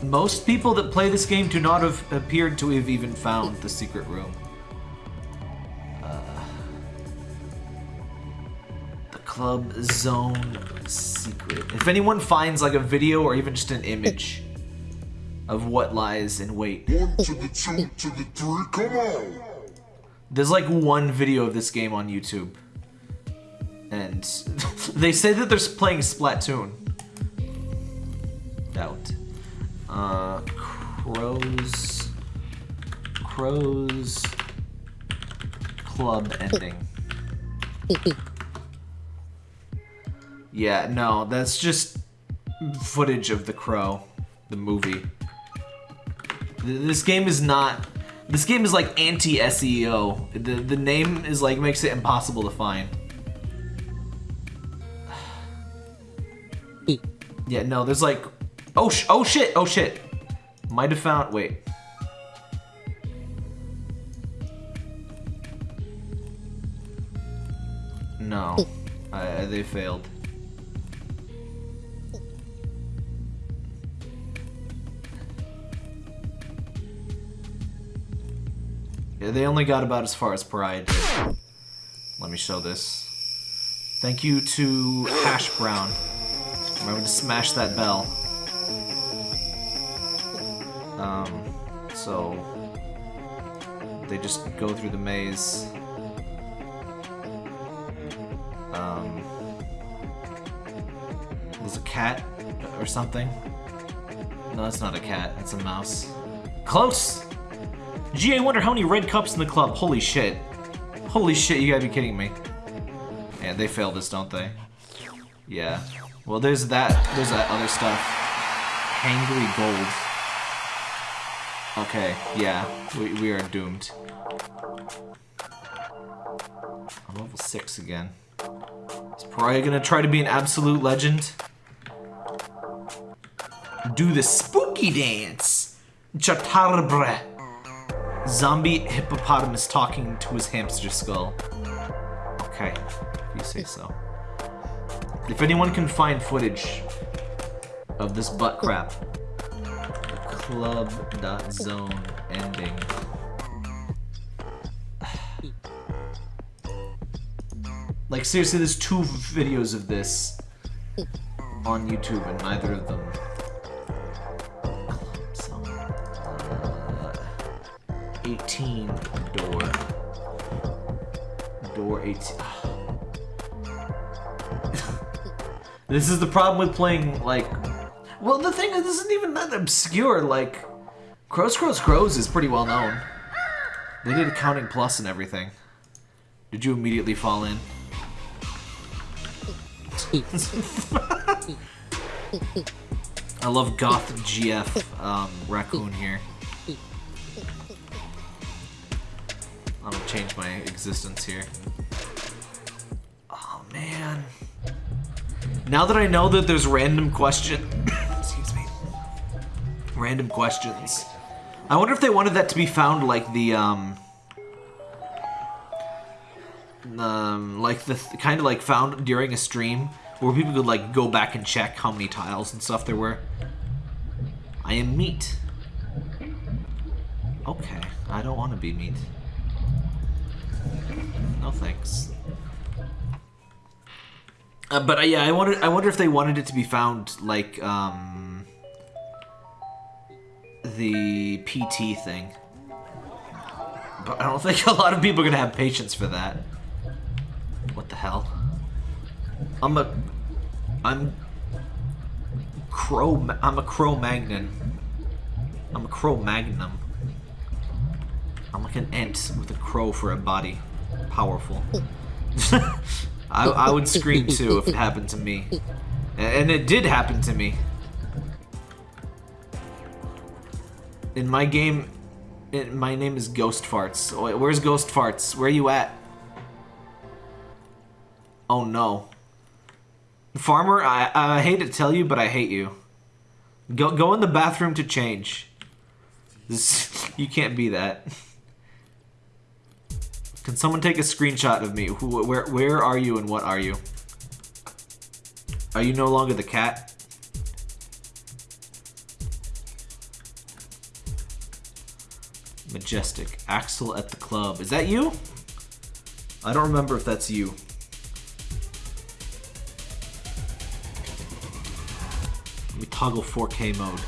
most people that play this game do not have appeared to have even found the secret room. Uh, the club zone secret. If anyone finds like a video or even just an image of what lies in wait. One to the two to the three, come on! There's like one video of this game on YouTube. And they say that they're playing Splatoon. Doubt. Uh, Crows... Crows... Club ending. Yeah, no, that's just footage of The Crow, the movie. This game is not this game is like anti-SEO. The, the name is like, makes it impossible to find. yeah, no, there's like, oh, sh oh shit, oh shit. Might have found, wait. No, uh, they failed. Yeah, they only got about as far as did. Let me show this. Thank you to Hash Brown. Remember to smash that bell. Um, so they just go through the maze. Um, there's a cat or something. No, that's not a cat. It's a mouse. Close! GA wonder how many red cups in the club. Holy shit. Holy shit, you gotta be kidding me. Yeah, they failed this, don't they? Yeah. Well, there's that. There's that other stuff. Hangry gold. Okay, yeah. We, we are doomed. I'm level 6 again. Is Pariah gonna try to be an absolute legend? Do the spooky dance! Chatarbre. Zombie hippopotamus talking to his hamster skull. Okay, if you say so. If anyone can find footage of this butt crap, club.zone ending. Like seriously, there's two videos of this on YouTube and neither of them. 18 door. Door 18. this is the problem with playing like well, the thing is, this isn't even that obscure. Like, Crows, Crows, Crows is pretty well known. They did Accounting Plus and everything. Did you immediately fall in? I love Goth GF um, Raccoon here. I'm gonna change my existence here. Oh man. Now that I know that there's random question, excuse me, random questions. I wonder if they wanted that to be found like the um, um like the th kind of like found during a stream where people could like go back and check how many tiles and stuff there were. I am meat. Okay, I don't want to be meat. No thanks. Uh, but uh, yeah, I wonder. I wonder if they wanted it to be found like um, the PT thing. But I don't think a lot of people are gonna have patience for that. What the hell? I'm a, I'm crow. I'm a Cro-Magnon. I'm a Cro-Magnum. I'm like an ant with a crow for a body. Powerful. I, I would scream too if it happened to me. And it did happen to me. In my game, it, my name is Ghost Farts. Where's Ghost Farts? Where are you at? Oh no. Farmer, I, I hate to tell you, but I hate you. Go, go in the bathroom to change. This, you can't be that. Can someone take a screenshot of me? Who, where, where are you and what are you? Are you no longer the cat? Majestic. Axel at the club. Is that you? I don't remember if that's you. Let me toggle 4K mode.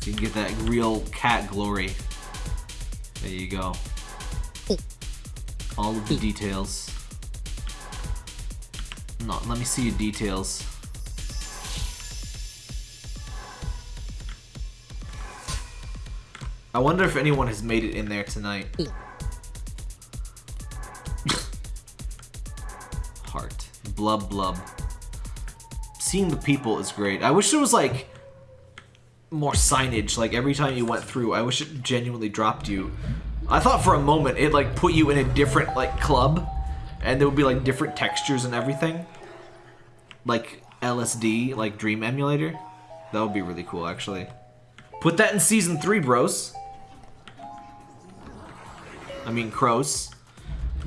So you can get that real cat glory. There you go all of the details. No, let me see your details. I wonder if anyone has made it in there tonight. Hmm. Heart. Blub blub. Seeing the people is great. I wish there was like more signage like every time you went through. I wish it genuinely dropped you I thought for a moment it like put you in a different like club and there would be like different textures and everything. Like LSD, like Dream Emulator. That would be really cool actually. Put that in season three, bros. I mean crows.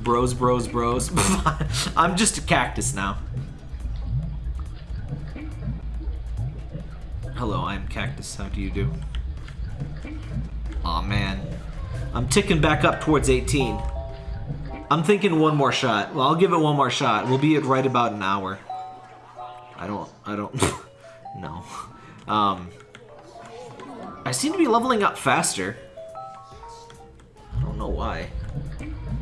Bros, bros, bros. I'm just a cactus now. Hello, I'm Cactus. How do you do? Aw, oh, man. I'm ticking back up towards 18. I'm thinking one more shot. Well, I'll give it one more shot. We'll be at right about an hour. I don't, I don't, no. Um, I seem to be leveling up faster. I don't know why.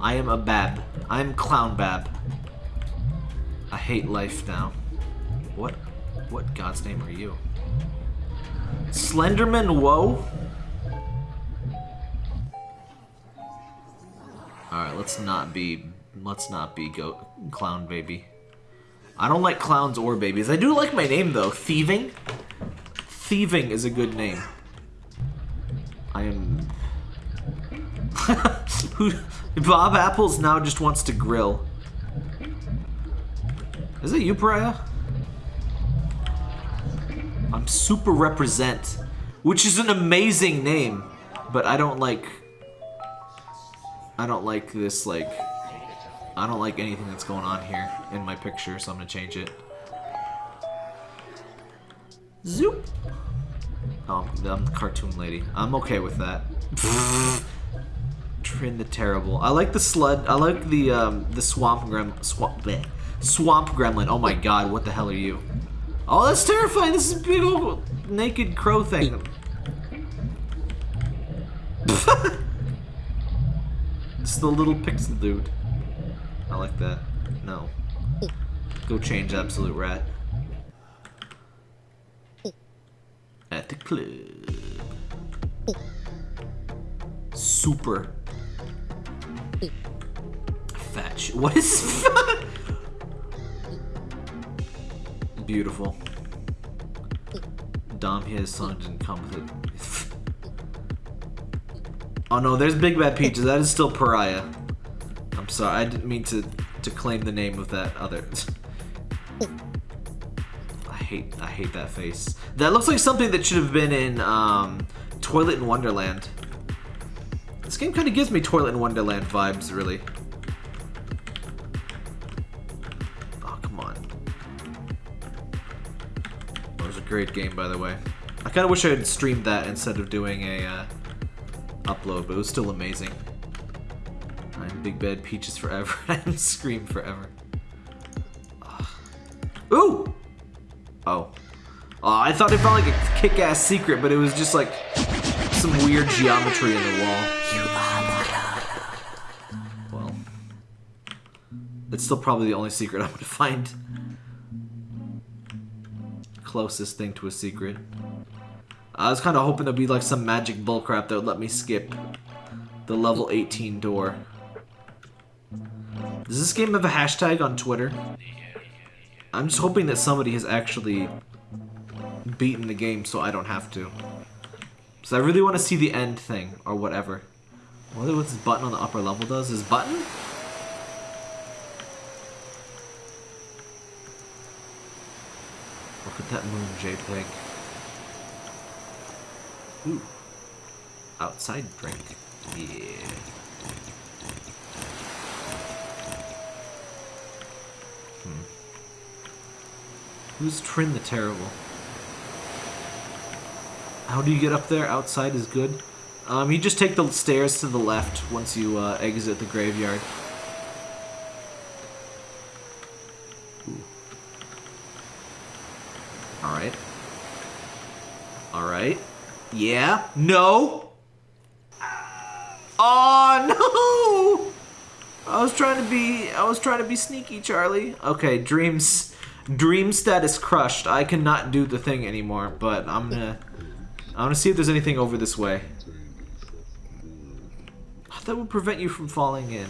I am a Bab. I'm Clown Bab. I hate life now. What, what God's name are you? Slenderman Woe? Alright, let's not be, let's not be go Clown Baby. I don't like clowns or babies. I do like my name, though. Thieving? Thieving is a good name. I am... Bob Apples now just wants to grill. Is it you, Pariah? I'm Super Represent, which is an amazing name, but I don't like... I don't like this, like... I don't like anything that's going on here in my picture, so I'm gonna change it. Zoop! Oh, I'm the cartoon lady. I'm okay with that. Trin the Terrible. I like the slud. I like the um, the swamp grem swamp bleh. swamp gremlin. Oh my god, what the hell are you? Oh, that's terrifying. This is a big old naked crow thing. it's the little pixel dude. I like that. No. Go change Absolute Rat. At the club. Super. Fetch. What is Beautiful. Dom his son didn't come with it. oh no, there's Big Bad Peaches. That is still Pariah. I'm sorry, I didn't mean to, to claim the name of that other... I hate, I hate that face. That looks like something that should have been in, um, Toilet in Wonderland. This game kind of gives me Toilet in Wonderland vibes, really. Oh, come on. That was a great game, by the way. I kind of wish I had streamed that instead of doing a, uh, upload, but it was still amazing. I'm Big Bad Peaches forever. I'm Scream forever. Ugh. Ooh! Oh. Oh, I thought it felt like a kick-ass secret, but it was just like some weird geometry in the wall. Well. It's still probably the only secret I'm gonna find. Closest thing to a secret. I was kind of hoping there'd be like some magic bullcrap that would let me skip the level 18 door. Does this game have a hashtag on Twitter? I'm just hoping that somebody has actually beaten the game so I don't have to. So I really want to see the end thing, or whatever. I wonder what this button on the upper level does. This button? Look at that moon JPEG. Ooh. Outside drink. Yeah. Hmm. Who's Trin the Terrible? How do you get up there? Outside is good. Um, you just take the stairs to the left once you uh, exit the graveyard. Alright. Alright. Yeah. No. Oh no! I was trying to be I was trying to be sneaky, Charlie. Okay, dreams dream status crushed. I cannot do the thing anymore, but I'm gonna I'm gonna see if there's anything over this way. Oh, that would prevent you from falling in.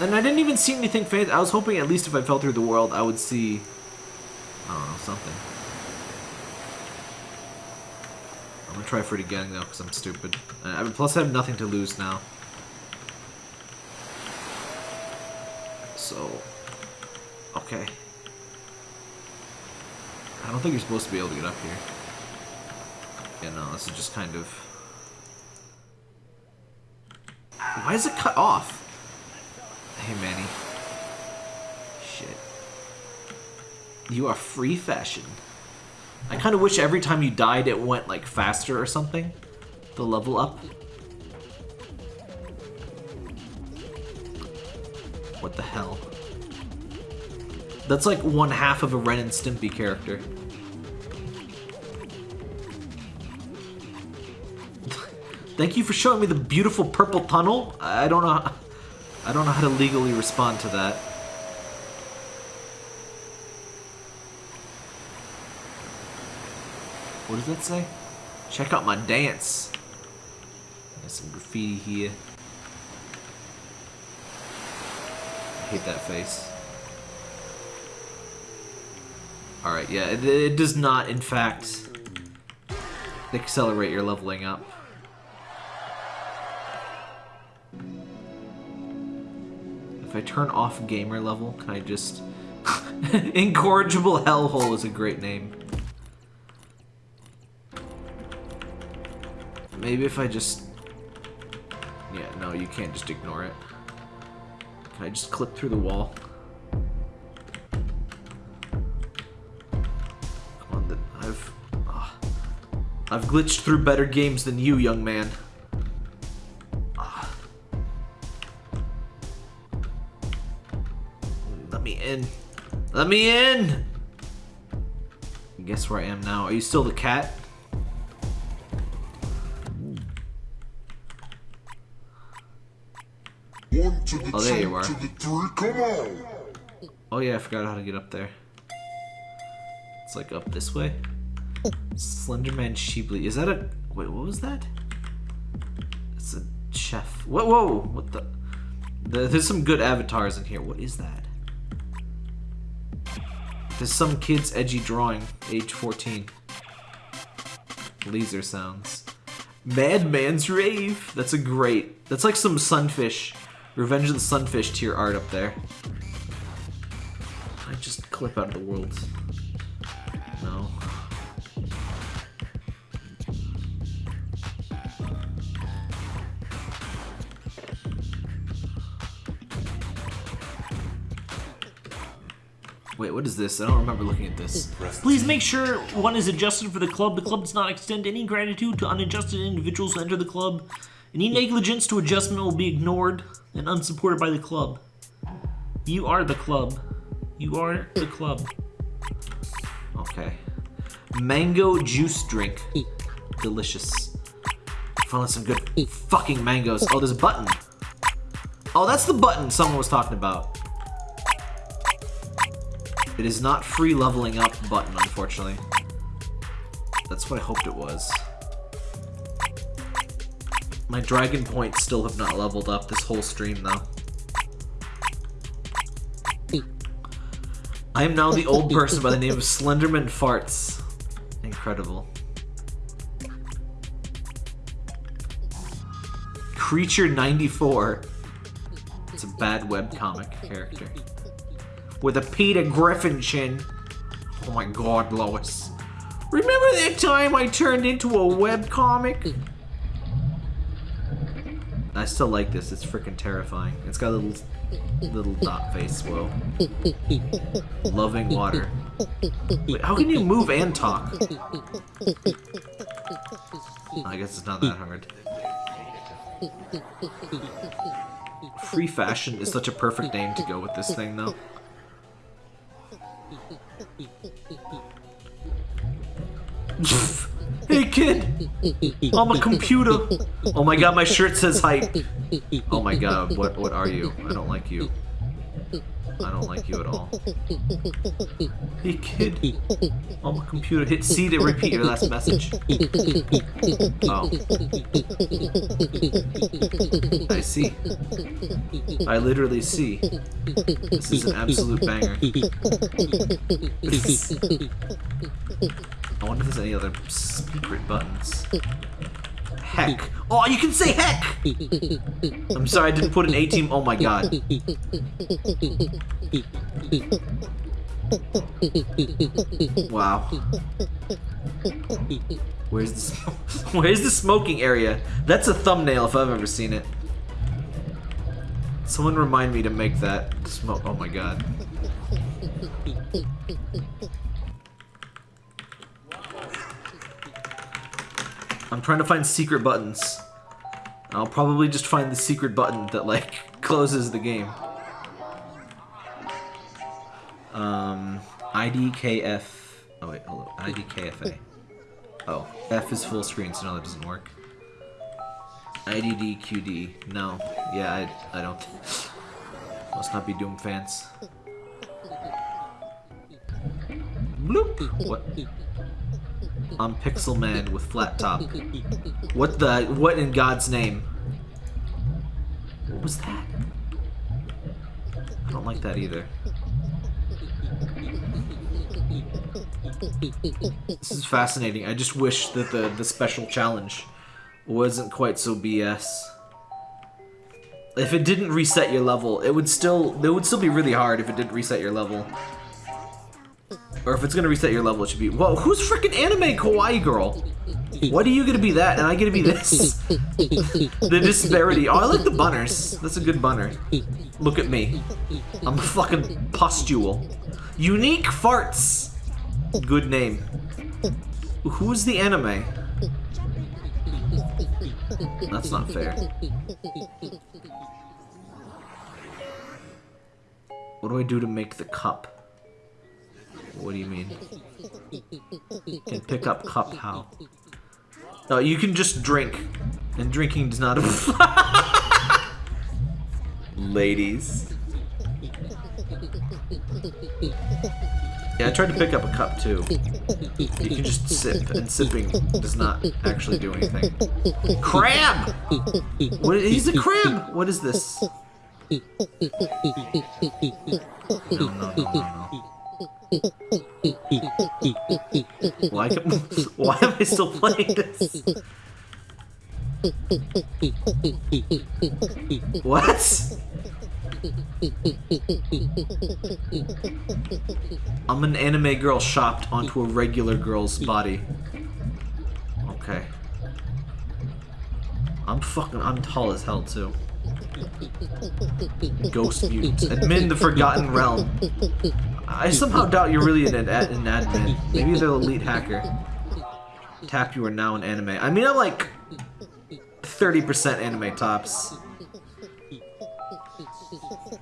And I didn't even see anything fancy. I was hoping at least if I fell through the world, I would see, I don't know, something. I'm gonna try for it again though, because I'm stupid. Uh, plus I have nothing to lose now. So, okay. I don't think you're supposed to be able to get up here. Yeah, no, this is just kind of... Why is it cut off? Hey, Manny. Shit. You are free fashion. I kind of wish every time you died it went, like, faster or something. The level up. What the hell? That's like one half of a Ren and Stimpy character. Thank you for showing me the beautiful purple tunnel. I don't know. I don't know how to legally respond to that. What does that say? Check out my dance. Got some graffiti here. I hate that face. Alright, yeah, it, it does not, in fact, accelerate your leveling up. If I turn off gamer level, can I just... Incorrigible Hellhole is a great name. Maybe if I just... Yeah, no, you can't just ignore it. Can I just clip through the wall? Come on, I've... Uh, I've glitched through better games than you, young man. Uh. Let me in. Let me in! Guess where I am now. Are you still the cat? One to the Oh, there two you are. to the three, come on! Oh yeah, I forgot how to get up there. It's like up this way. Slenderman Sheebley. Is that a... Wait, what was that? It's a chef. Whoa, whoa! What the... the... There's some good avatars in here. What is that? There's some kid's edgy drawing. Age 14. Laser sounds. Madman's Rave! That's a great... That's like some Sunfish. Revenge of the Sunfish tier art up there. I just clip out of the world. No. Wait, what is this? I don't remember looking at this. Please make sure one is adjusted for the club. The club does not extend any gratitude to unadjusted individuals who enter the club. Any negligence to adjustment will be ignored and unsupported by the club. You are the club. You are the club. Okay. Mango juice drink. Delicious. Found some good fucking mangoes. Oh, there's a button. Oh, that's the button someone was talking about. It is not free leveling up button, unfortunately. That's what I hoped it was. My dragon points still have not leveled up this whole stream, though. I am now the old person by the name of Slenderman Farts. Incredible. Creature 94. It's a bad webcomic character. With a Peter Griffin chin. Oh my god, Lois. Remember that time I turned into a webcomic? I still like this. It's freaking terrifying. It's got a little little dot face. Whoa. Loving water. Wait, how can you move and talk? I guess it's not that hard. Free fashion is such a perfect name to go with this thing, though. hey kid! I'm a computer! Oh my god, my shirt says hype! Oh my god, what what are you? I don't like you. I don't like you at all. Hey kid! I'm a computer. Hit C to repeat your last message. Oh. I see. I literally see. This is an absolute banger. I wonder if there's any other secret buttons. Heck. Oh, you can say heck! I'm sorry, I didn't put an A team. Oh my god. Wow. Where's the Where's the smoking area? That's a thumbnail if I've ever seen it. Someone remind me to make that smoke. Oh my god. I'm trying to find secret buttons. I'll probably just find the secret button that like closes the game. Um, IDKF. Oh wait, hold on. IDKFA. Oh, F is full screen, so no, that doesn't work. IDDQD. No. Yeah, I, I don't. Must not be Doom fans. Bloop. What? I'm Pixel Man with flat top. What the? What in God's name? What was that? I don't like that either. This is fascinating. I just wish that the, the special challenge wasn't quite so BS. If it didn't reset your level, it would still it would still be really hard if it didn't reset your level. Or if it's gonna reset your level, it should be Whoa, who's freaking anime kawaii girl? What are you gonna be that and I gonna be this? the disparity. Oh, I like the bunners. That's a good bunner. Look at me. I'm a fucking pustule. Unique farts. Good name. Who's the anime? That's not fair. What do I do to make the cup? What do you mean? You Can pick up cup how? No, you can just drink. And drinking does not Ladies. Yeah, I tried to pick up a cup too. You can just sip, and sipping does not actually do anything. Crab! What, he's a crab! What is this? No, no, no, no, no. Why, am- why am I still playing this? What? I'm an anime girl shopped onto a regular girl's body. Okay. I'm fucking, I'm tall as hell too. Ghost mutants. Admin the Forgotten Realm. I somehow doubt you're really an, an admin. Maybe they're the elite hacker. Tap, you are now an anime. I mean, I'm like 30% anime tops.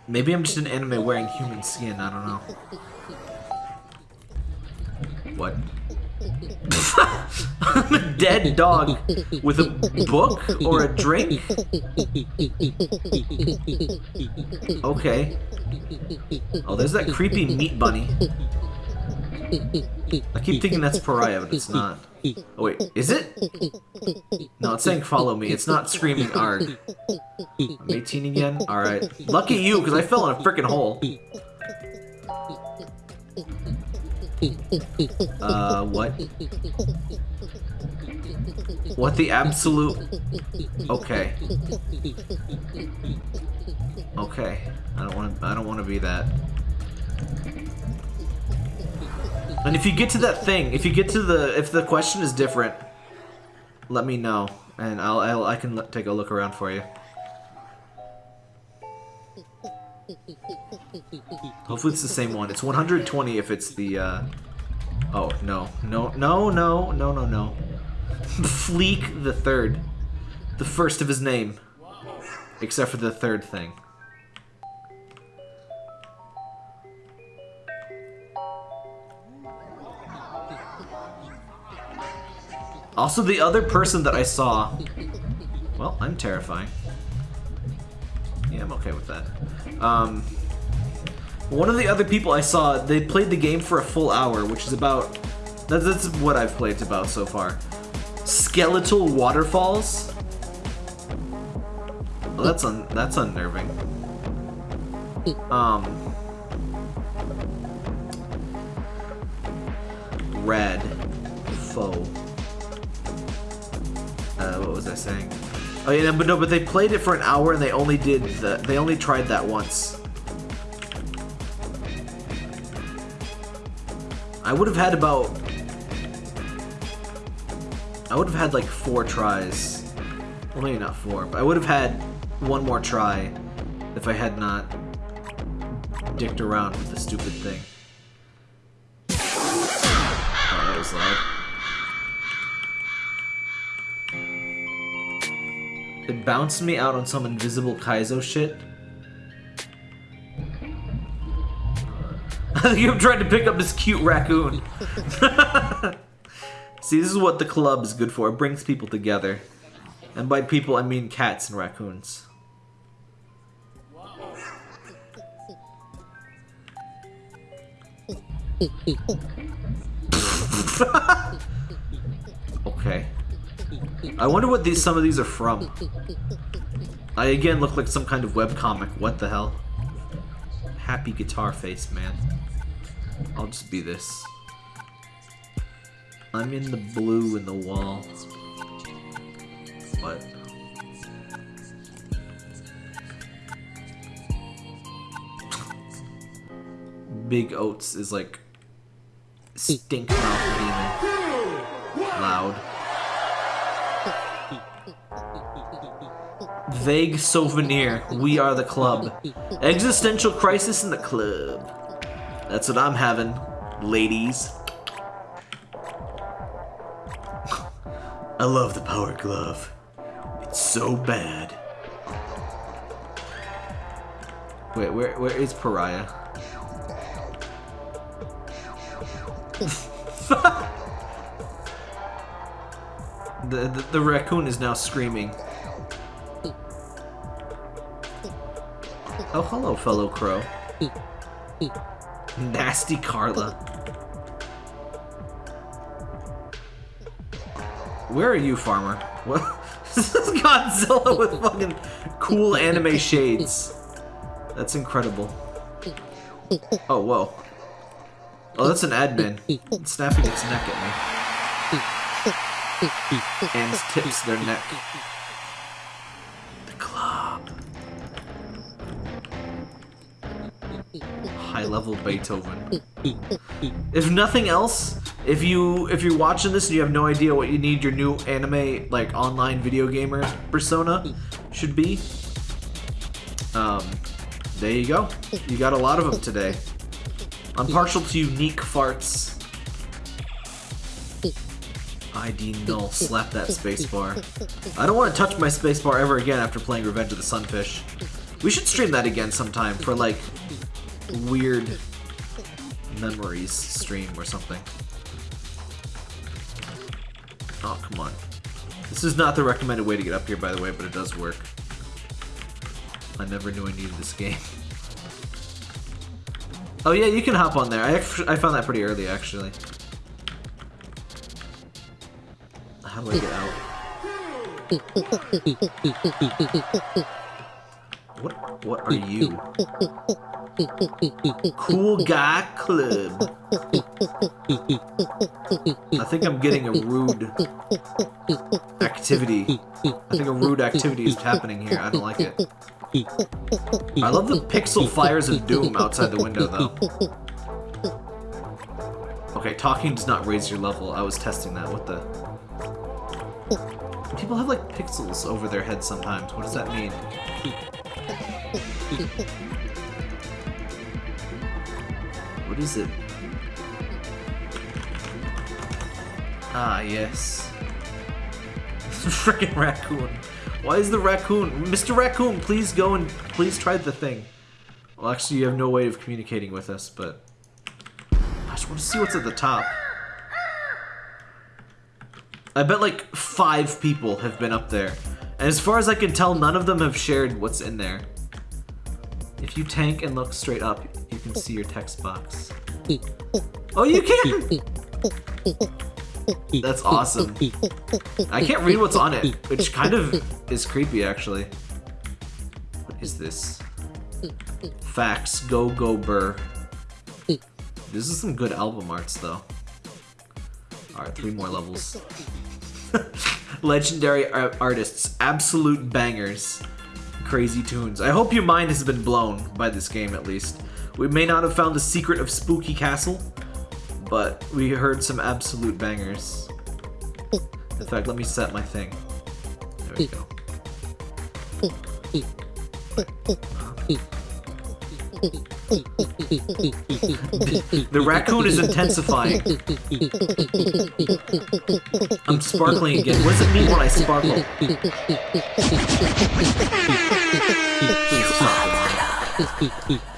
Maybe I'm just an anime wearing human skin, I don't know. What? I'm a dead dog with a book or a drink? Okay. Oh, there's that creepy meat bunny. I keep thinking that's Pariah, but it's not. Oh wait, is it? No, it's saying follow me. It's not screaming arg. I'm 18 again? Alright. Lucky you, because I fell in a freaking hole. Uh, what? What the absolute... Okay. Okay. I don't want to. I don't want to be that. And if you get to that thing, if you get to the, if the question is different, let me know, and I'll, I'll I can take a look around for you. Hopefully it's the same one. It's 120 if it's the, uh... Oh, no. No, no, no, no, no, no. Fleek the third. The first of his name. Except for the third thing. Also, the other person that I saw... Well, I'm terrifying. Yeah, I'm okay with that. Um, one of the other people I saw, they played the game for a full hour, which is about... That's, that's what I've played about so far. Skeletal Waterfalls? Well, that's un that's unnerving. Um... Red. Foe. Uh, what was I saying? Oh yeah, but no, but they played it for an hour and they only did the, they only tried that once. I would have had about, I would have had like four tries. Well, maybe not four, but I would have had one more try if I had not dicked around with the stupid thing. Oh, that was loud. It bounced me out on some invisible Kaizo shit. I think I'm trying to pick up this cute raccoon. See, this is what the club is good for. It brings people together. And by people, I mean cats and raccoons. okay. I wonder what these some of these are from. I again look like some kind of webcomic. What the hell? Happy guitar face, man. I'll just be this. I'm in the blue in the wall. What? Big Oats is like stink mouth demon. Loud. Vague souvenir. We are the club. Existential crisis in the club. That's what I'm having, ladies. I love the power glove. It's so bad. Wait, where where is Pariah? the, the the raccoon is now screaming. Oh, hello, fellow crow. Nasty Carla. Where are you, farmer? What? this is Godzilla with fucking cool anime shades. That's incredible. Oh, whoa. Oh, that's an admin. It's snapping its neck at me. And tips their neck. High level Beethoven. If nothing else, if you if you're watching this and you have no idea what you need your new anime like online video gamer persona should be, um, there you go. You got a lot of them today. I'm partial to unique farts. ID null. Slap that spacebar. I don't want to touch my spacebar ever again after playing Revenge of the Sunfish. We should stream that again sometime for like weird memories stream or something. Oh, come on. This is not the recommended way to get up here, by the way, but it does work. I never knew I needed this game. Oh yeah, you can hop on there. I, I found that pretty early, actually. How do I get out? What, what are you? Cool Guy Club. I think I'm getting a rude activity. I think a rude activity is happening here. I don't like it. I love the pixel fires of doom outside the window, though. Okay, talking does not raise your level. I was testing that. What the... People have, like, pixels over their heads sometimes. What does that mean? What is it? Ah, yes. Freaking raccoon. Why is the raccoon? Mr. Raccoon, please go and please try the thing. Well, actually, you have no way of communicating with us, but... I just want to see what's at the top. I bet like five people have been up there. And as far as I can tell, none of them have shared what's in there. If you tank and look straight up, you can see your text box. Oh, you can! That's awesome. I can't read what's on it, which kind of is creepy, actually. What is this? Facts. Go, go, burr. This is some good album arts, though. Alright, three more levels. Legendary artists. Absolute bangers. Crazy tunes. I hope your mind has been blown by this game, at least. We may not have found the secret of Spooky Castle, but we heard some absolute bangers. In fact, let me set my thing. There we go. the raccoon is intensifying. I'm sparkling again. What does it mean when I sparkle?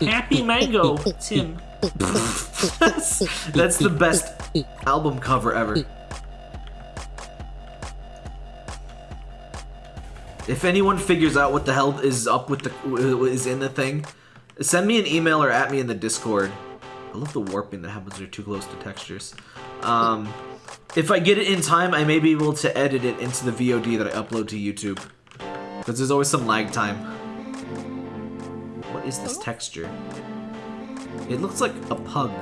Happy Mango. Tim. that's, that's the best album cover ever. If anyone figures out what the hell is up with the is in the thing, send me an email or at me in the Discord. I love the warping that happens when you're too close to textures. Um, if I get it in time, I may be able to edit it into the VOD that I upload to YouTube. Because there's always some lag time. Is this texture? It looks like a pug.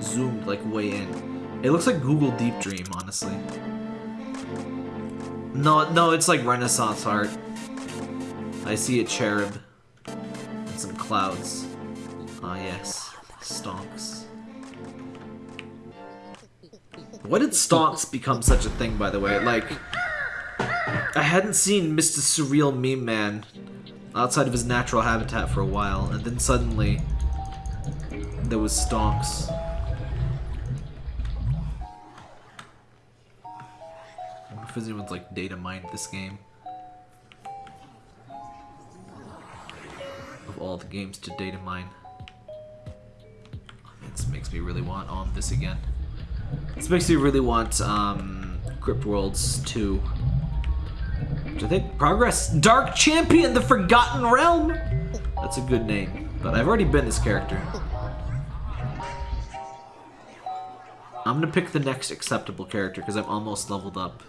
Zoomed like way in. It looks like Google Deep Dream, honestly. No, no, it's like Renaissance art. I see a cherub. And some clouds. Ah, yes. Stonks. What did stonks become such a thing, by the way? Like, I hadn't seen Mr. Surreal Meme Man outside of his natural habitat for a while, and then suddenly there was stonks. If anyone's like data mined this game. Of all the games to data mine. This makes me really want on this again. This makes me really want um, Crypt Worlds 2. Which I think Progress Dark Champion, the Forgotten Realm. That's a good name, but I've already been this character. I'm gonna pick the next acceptable character because I'm almost leveled up.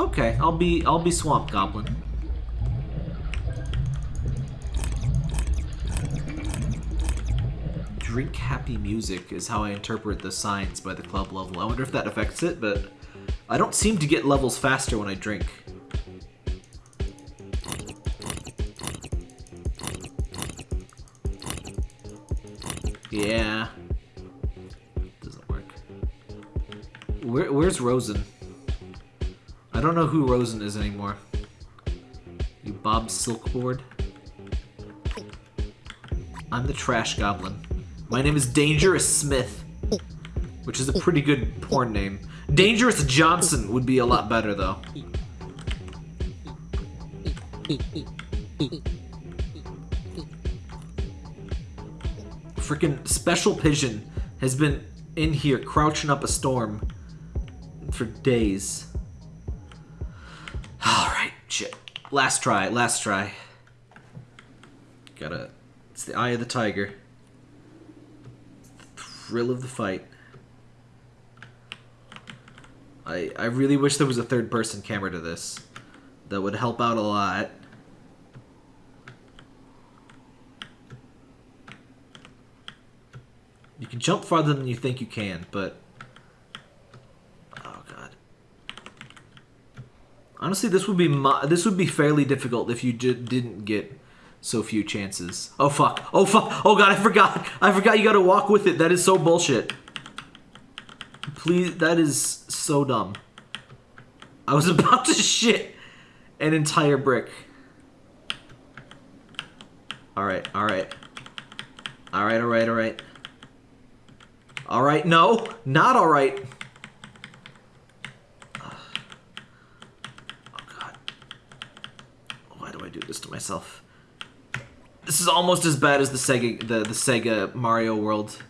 Okay, I'll be I'll be Swamp Goblin. Drink happy music is how I interpret the signs by the club level. I wonder if that affects it, but I don't seem to get levels faster when I drink. Yeah. Doesn't work. Where, where's Rosen? I don't know who Rosen is anymore. You Bob Silkboard? I'm the Trash Goblin. My name is Dangerous Smith, which is a pretty good porn name. Dangerous Johnson would be a lot better, though. Freaking Special Pigeon has been in here crouching up a storm for days. Alright, shit. Last try, last try. Gotta. It's the eye of the tiger. Thrill of the fight. I, I really wish there was a third person camera to this. That would help out a lot. You can jump farther than you think you can, but... Oh, God. Honestly, this would be this would be fairly difficult if you didn't get so few chances. Oh, fuck. Oh, fuck. Oh, God, I forgot. I forgot you gotta walk with it. That is so bullshit. Please, that is so dumb. I was about to shit an entire brick. Alright, alright. Alright, alright, alright. Alright, no, not alright. Oh god. Why do I do this to myself? This is almost as bad as the Sega the, the Sega Mario World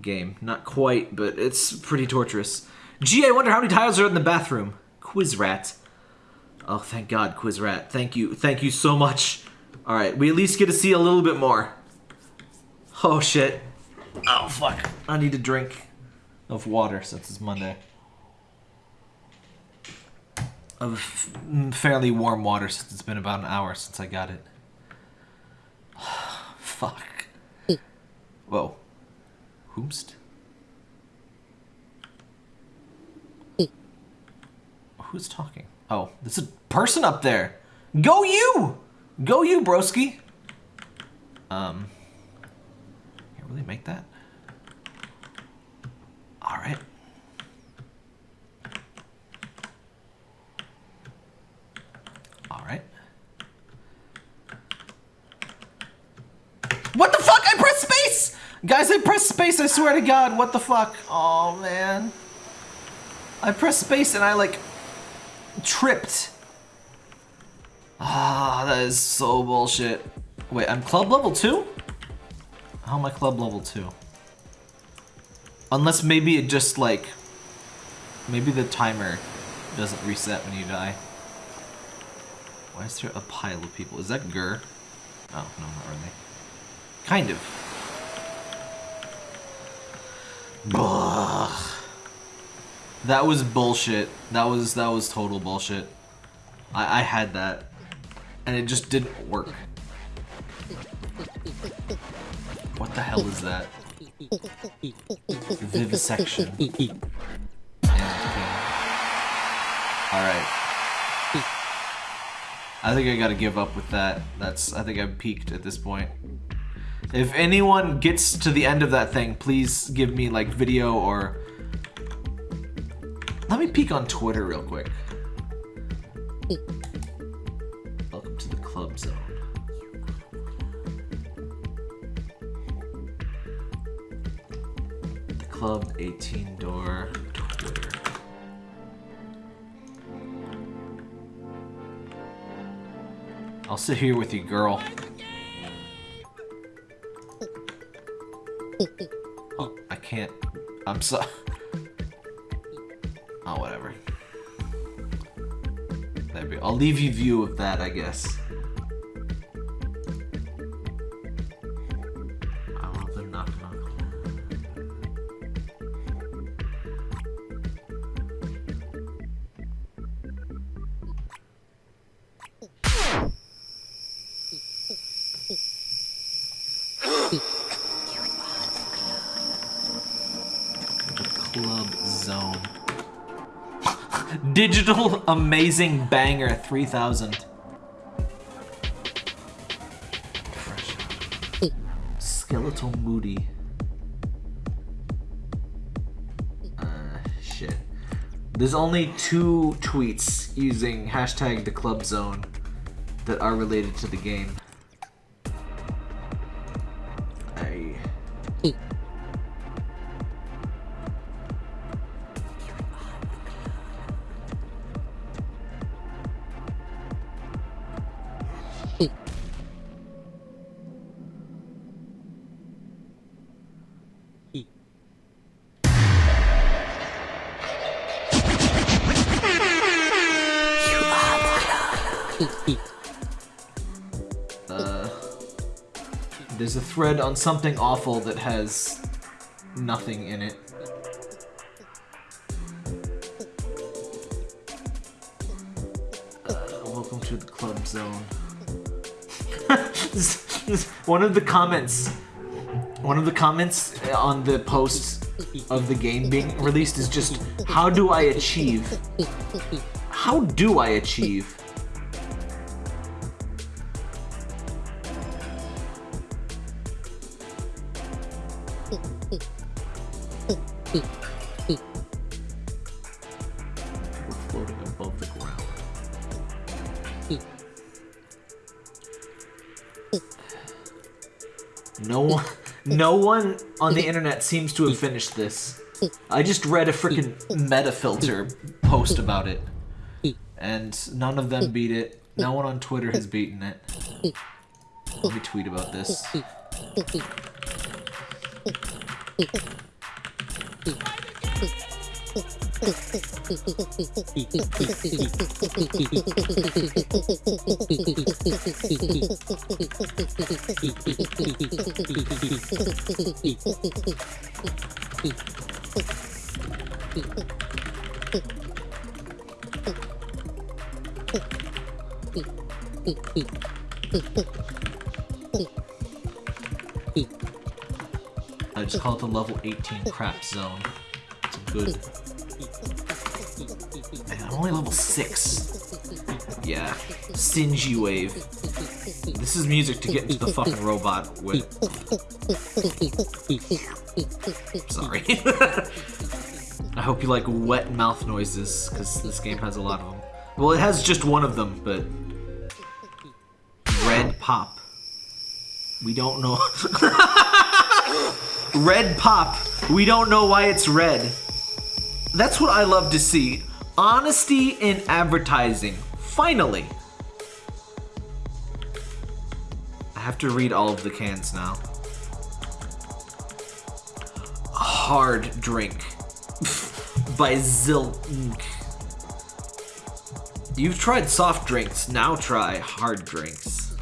game. Not quite, but it's pretty torturous. Gee, I wonder how many tiles are in the bathroom. Quiz rat. Oh, thank God, Quiz rat. Thank you. Thank you so much. Alright, we at least get to see a little bit more. Oh, shit. Oh, fuck. I need a drink of water since it's Monday. Of mm, fairly warm water since it's been about an hour since I got it. fuck. Whoa. Whomst? Who's talking? Oh, there's a person up there. Go you! Go you, broski. Um Can't really make that? Alright. Alright. What the fuck? I pressed space! Guys, I pressed space, I swear to God. What the fuck? Oh, man. I pressed space and I like tripped. Ah, that is so bullshit. Wait, I'm club level 2? How am I club level 2? Unless maybe it just like... Maybe the timer doesn't reset when you die. Why is there a pile of people? Is that Gur? Oh, no, not really. Kind of. Ugh. That was bullshit. That was that was total bullshit. I, I had that. And it just didn't work. What the hell is that? Vivisection. Alright. I think I gotta give up with that. That's I think I've peaked at this point. If anyone gets to the end of that thing, please give me like video or let me peek on Twitter real quick. Welcome to the club zone. The club 18 door Twitter. I'll sit here with you, girl. Oh, I can't. I'm so. Oh, whatever. There we I'll leave you view of that, I guess. Digital amazing banger 3000. Skeletal moody. Uh, shit. There's only two tweets using hashtag the club zone that are related to the game. Thread on something awful that has nothing in it. Uh, welcome to the club zone. One of the comments, one of the comments on the post of the game being released is just, how do I achieve? How do I achieve? No one on the internet seems to have finished this. I just read a freaking Metafilter post about it, and none of them beat it. No one on Twitter has beaten it. Let me tweet about this. I just call it the level 18 crap zone. It's a good. I'm only level 6. Yeah. Stingy wave. This is music to get into the fucking robot with. Sorry. I hope you like wet mouth noises, because this game has a lot of them. Well, it has just one of them, but. Red pop. We don't know. red pop. We don't know why it's red. That's what I love to see. Honesty in advertising. Finally. I have to read all of the cans now. Hard drink by Zilk. You've tried soft drinks, now try hard drinks.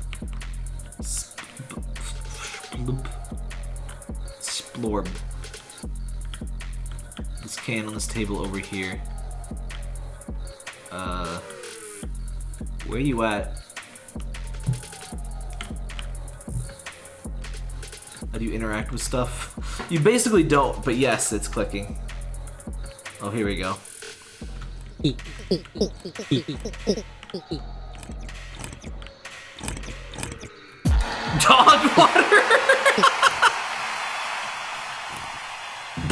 Splorb. Can on this table over here. Uh, where you at? How do you interact with stuff? You basically don't, but yes, it's clicking. Oh, here we go. Dog water!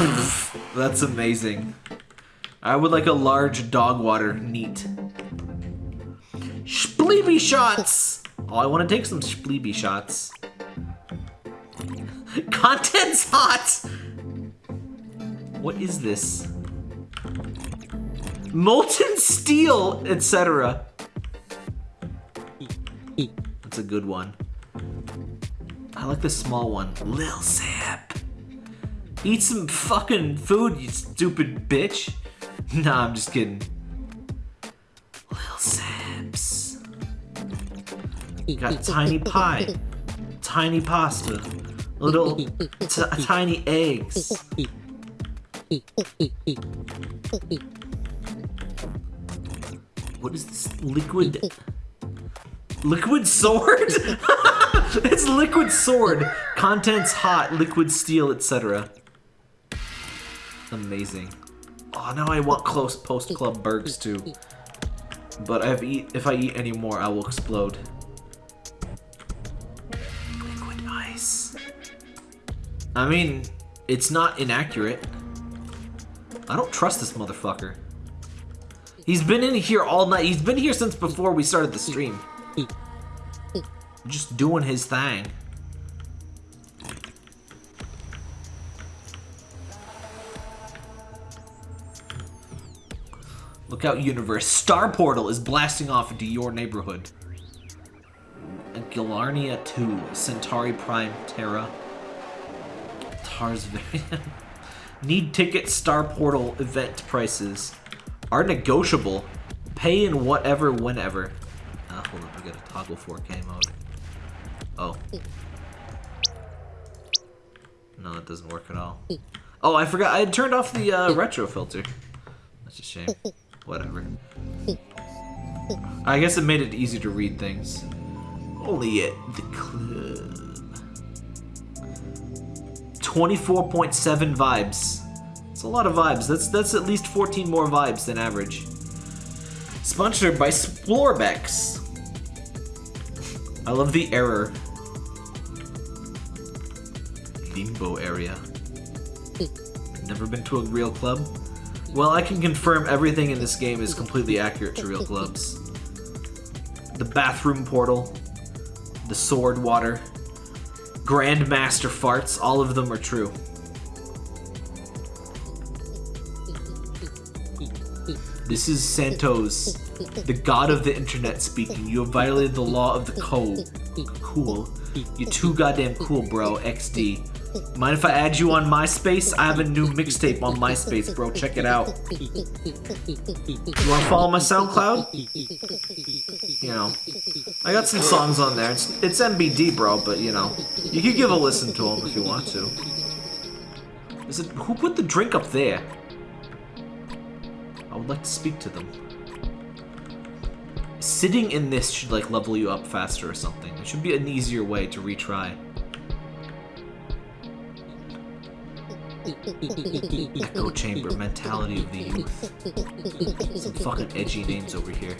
That's amazing. I would like a large dog water. Neat. Spleeby shots! Oh, I want to take some spleeby shots. Content's hot! What is this? Molten steel, etc. That's a good one. I like the small one. Lil Zip. Eat some fucking food, you stupid bitch. Nah, I'm just kidding. Lil Zips. Got tiny pie. Tiny pasta. Little tiny eggs. What is this? Liquid. Liquid sword? it's liquid sword. Contents hot, liquid steel, etc. Amazing. Oh, now I want close post club burgers too. But if, eat, if I eat any more, I will explode. Liquid ice. I mean, it's not inaccurate. I don't trust this motherfucker. He's been in here all night. He's been here since before we started the stream. Just doing his thing. Look out, universe. Star Portal is blasting off into your neighborhood. Galarnia 2, Centauri Prime Terra. Tars variant. Need ticket Star Portal event prices are negotiable. Pay in whatever, whenever. Ah, hold up, we got a toggle 4K mode. Oh. No, that doesn't work at all. Oh, I forgot. I had turned off the uh, retro filter. That's a shame. Whatever. I guess it made it easy to read things. Only at the club. 24.7 vibes. It's a lot of vibes. That's that's at least 14 more vibes than average. Sponsored by Splorbex. I love the error. Limbo area. Never been to a real club? Well, I can confirm everything in this game is completely accurate to real clubs. The bathroom portal, the sword water, Grandmaster farts, all of them are true. This is Santos, the god of the internet speaking. You have violated the law of the code. Cool. You're too goddamn cool, bro. XD. Mind if I add you on MySpace? I have a new mixtape on MySpace, bro. Check it out. You wanna follow my SoundCloud? You know, I got some songs on there. It's, it's MBD, bro, but you know, you could give a listen to them if you want to. Is it who put the drink up there? I would like to speak to them. Sitting in this should like level you up faster or something. It should be an easier way to retry. Echo chamber, mentality of the youth. Some fucking edgy names over here.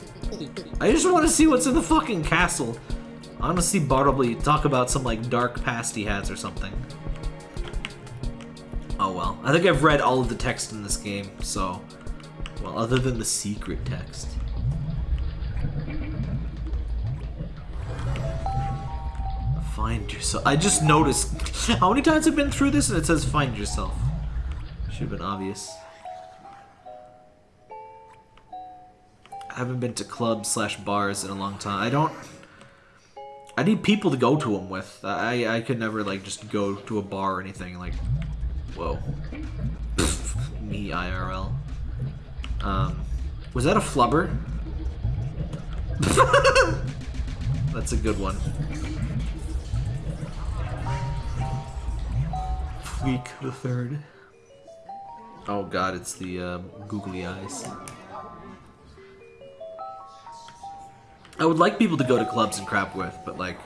I just want to see what's in the fucking castle. See Bartleby talk about some like dark past he has or something. Oh well. I think I've read all of the text in this game, so... Well, other than the secret text. Find yourself. I just noticed how many times I've been through this and it says find yourself. Should have been obvious. I haven't been to clubs slash bars in a long time. I don't. I need people to go to them with. I I could never like just go to a bar or anything like. Whoa. Me IRL. Um, was that a flubber? That's a good one. Week the third. Oh god, it's the uh, googly eyes. I would like people to go to clubs and crap with, but like,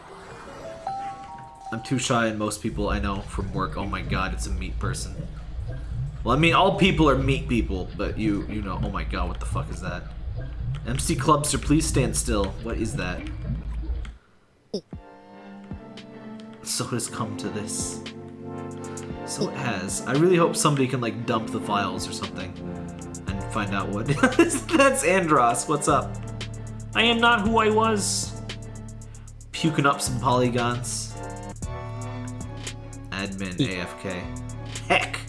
I'm too shy, and most people I know from work. Oh my god, it's a meat person. Well, I mean, all people are meat people, but you, you know. Oh my god, what the fuck is that? MC Clubster, please stand still. What is that? So has come to this. So it has. I really hope somebody can like dump the files or something and find out what. That's Andros. What's up? I am not who I was. Puking up some polygons. Admin AFK. Heck.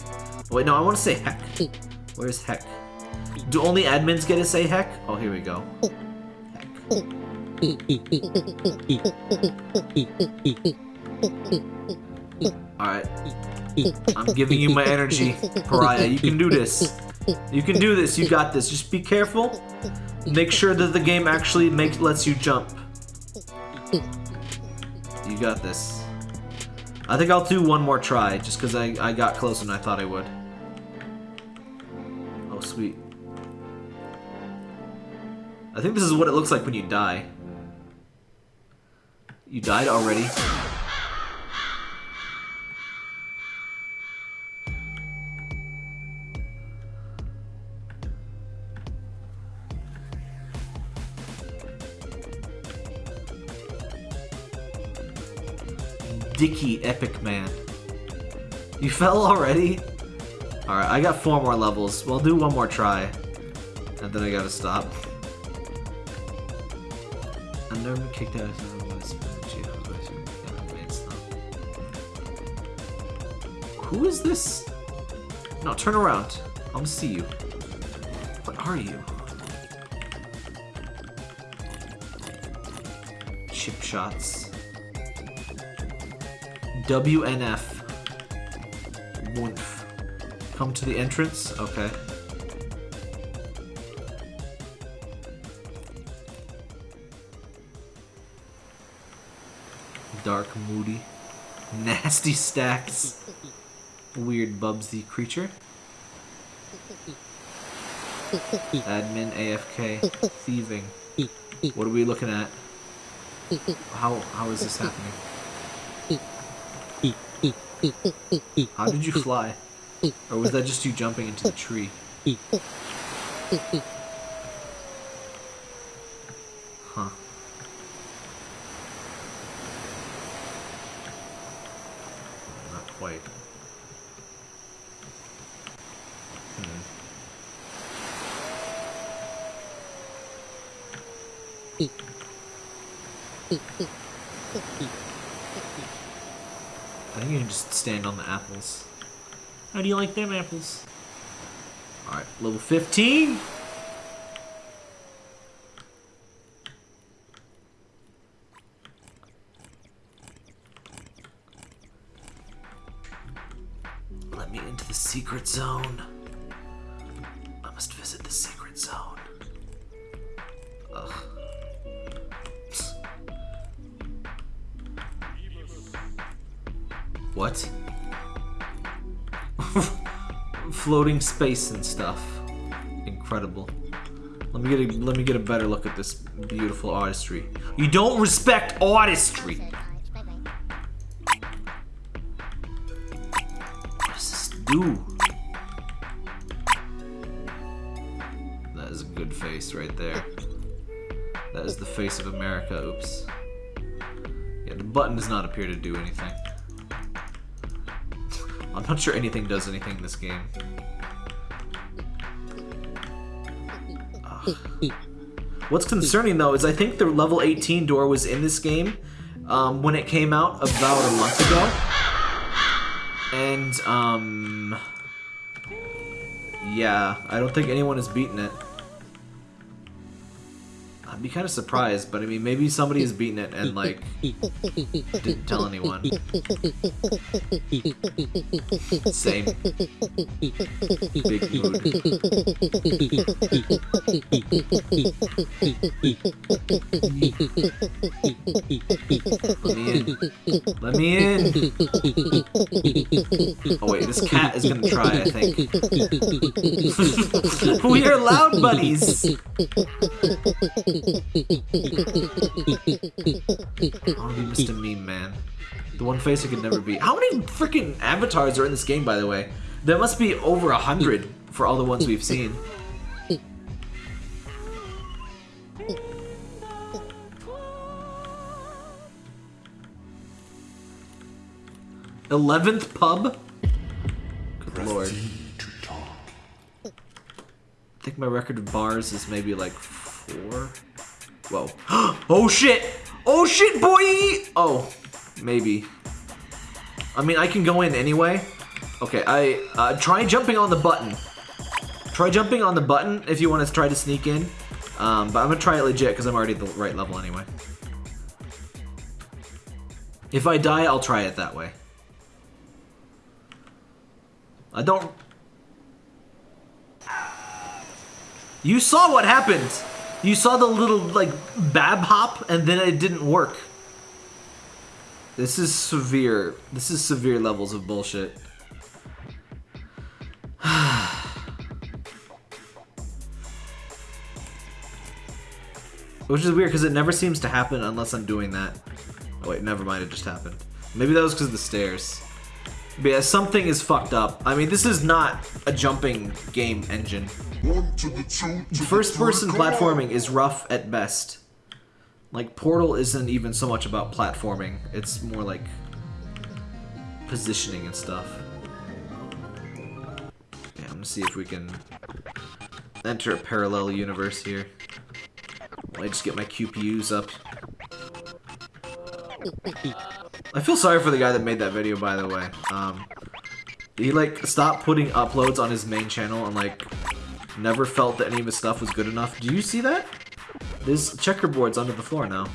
Wait, no, I want to say heck. Where's heck? Do only admins get to say heck? Oh, here we go. Alright. I'm giving you my energy, Pariah. You can do this. You can do this. You got this. Just be careful. Make sure that the game actually makes lets you jump. You got this. I think I'll do one more try, just because I, I got closer than I thought I would. Oh, sweet. I think this is what it looks like when you die. You died already? Epic Man. You fell already? Alright, I got four more levels. We'll do one more try. And then I gotta stop. I've never been kicked out of Who is this? No, turn around. I want to see you. What are you? Chip shots. WNF. Woof. Come to the entrance? Okay. Dark, moody. Nasty stacks. Weird Bubsy creature. Admin, AFK, thieving. What are we looking at? How how is this happening? How did you fly? Or was that just you jumping into the tree? Huh. Not quite. Hmm. I think you can just stand on the apples. How do you like them apples? Alright, level 15. Let me into the secret zone. Floating space and stuff. Incredible. Let me get a let me get a better look at this beautiful artistry. You don't respect artistry. What does this do? That is a good face right there. That is the face of America. Oops. Yeah, the button does not appear to do anything. I'm not sure anything does anything in this game. What's concerning though is I think the level 18 door was in this game um, when it came out about a month ago. And, um... Yeah, I don't think anyone has beaten it. Kind of surprised, but I mean, maybe somebody has beaten it and like didn't tell anyone. Same. Big mood. Let me in. Let me in. Oh wait, this cat is gonna try. I think. we are loud buddies. I want to be Mr. Meme Man. The one face I could never be. How many freaking avatars are in this game, by the way? There must be over a hundred for all the ones we've seen. Eleventh pub? Good lord. I think my record of bars is maybe like four. Whoa. oh shit! Oh shit, boy! Oh, maybe. I mean, I can go in anyway. Okay, I uh, try jumping on the button. Try jumping on the button if you want to try to sneak in. Um, but I'm gonna try it legit because I'm already at the right level anyway. If I die, I'll try it that way. I don't You saw what happened. You saw the little like bab hop and then it didn't work. This is severe. This is severe levels of bullshit. Which is weird because it never seems to happen unless I'm doing that. Oh wait, never mind, it just happened. Maybe that was because of the stairs. But yeah, something is fucked up. I mean, this is not a jumping game engine. One to the two to first person platforming is rough at best. Like Portal isn't even so much about platforming. It's more like positioning and stuff. Yeah, I'm gonna see if we can enter a parallel universe here. I just get my QPUs up. I feel sorry for the guy that made that video, by the way. Um, he like stopped putting uploads on his main channel and like never felt that any of his stuff was good enough. Do you see that? There's checkerboards under the floor now.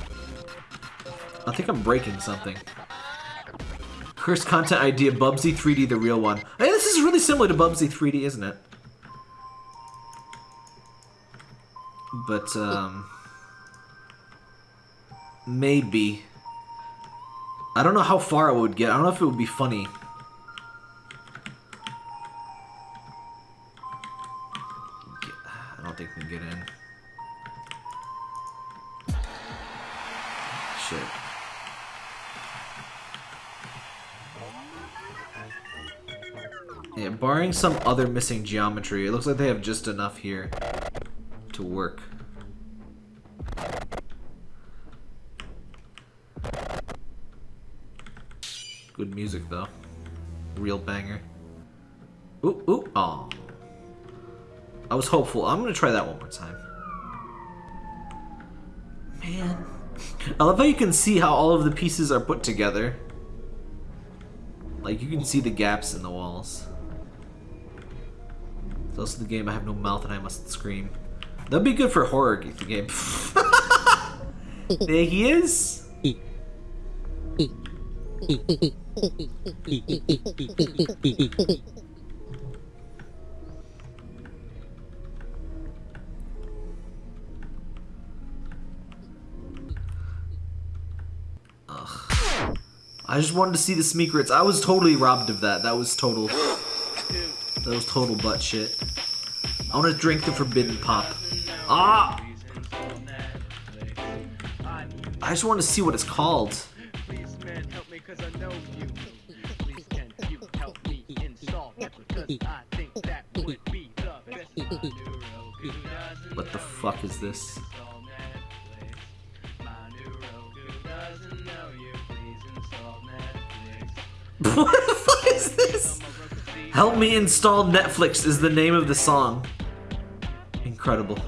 I think I'm breaking something. Cursed content idea, Bubsy 3D, the real one. Hey, this is really similar to Bubsy 3D, isn't it? But, um... Maybe. I don't know how far it would get. I don't know if it would be funny. Some other missing geometry, it looks like they have just enough here to work. Good music though. Real banger. Ooh, ooh, aw. I was hopeful. I'm gonna try that one more time. Man. I love how you can see how all of the pieces are put together. Like, you can see the gaps in the walls. It's also the game I have no mouth and I must scream. That'd be good for horror game. there he is. Ugh. I just wanted to see the Smeekrits. I was totally robbed of that. That was total. That was total butt shit. I want to drink the forbidden pop. Ah! I just want to see what it's called. What the fuck is this? what the fuck is this? Help me install Netflix is the name of the song. Incredible.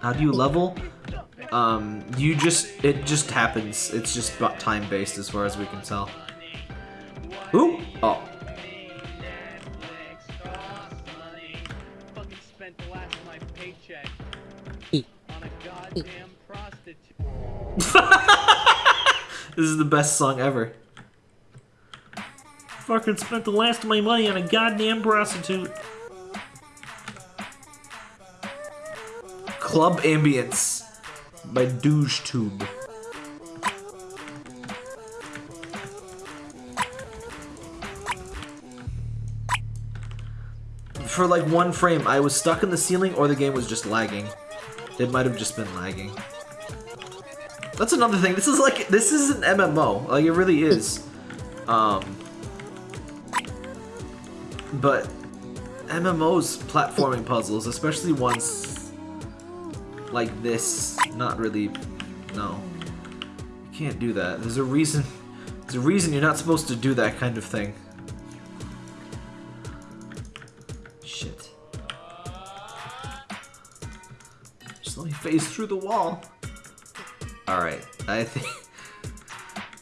How do you level? Um, you just, it just happens. It's just time-based as far as we can tell. Ooh! Oh. This is the best song ever. Fucking spent the last of my money on a goddamn prostitute. Club Ambience by Douche Tube. For like one frame, I was stuck in the ceiling or the game was just lagging. It might have just been lagging. That's another thing. This is like this is an MMO. Like it really is. Um but MMOs platforming puzzles, especially ones like this, not really no. You can't do that. There's a reason there's a reason you're not supposed to do that kind of thing. Shit. Just let me phase through the wall. Alright, I think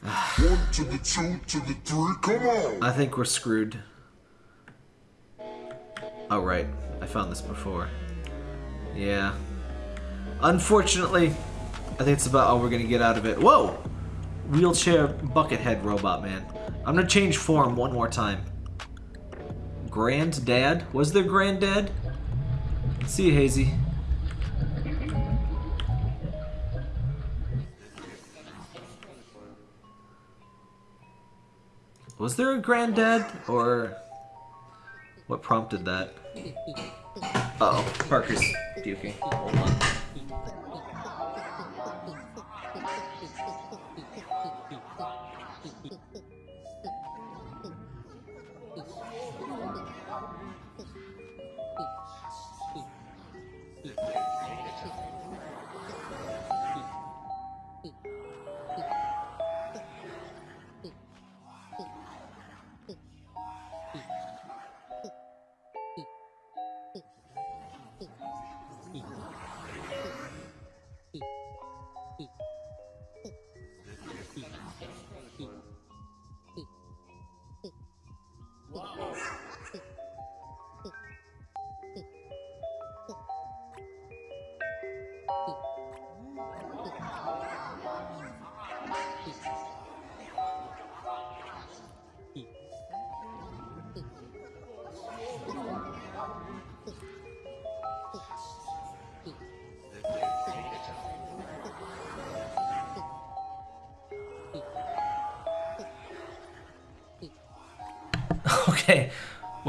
One to the two to the three, come on! I think we're screwed. Oh right, I found this before. Yeah. Unfortunately, I think it's about all we're gonna get out of it. Whoa! Wheelchair bucket head robot man. I'm gonna change form one more time. Granddad? Was there granddad? See you, Hazy. Was there a granddad or what prompted that? Uh oh, Parker's puking. Hold on.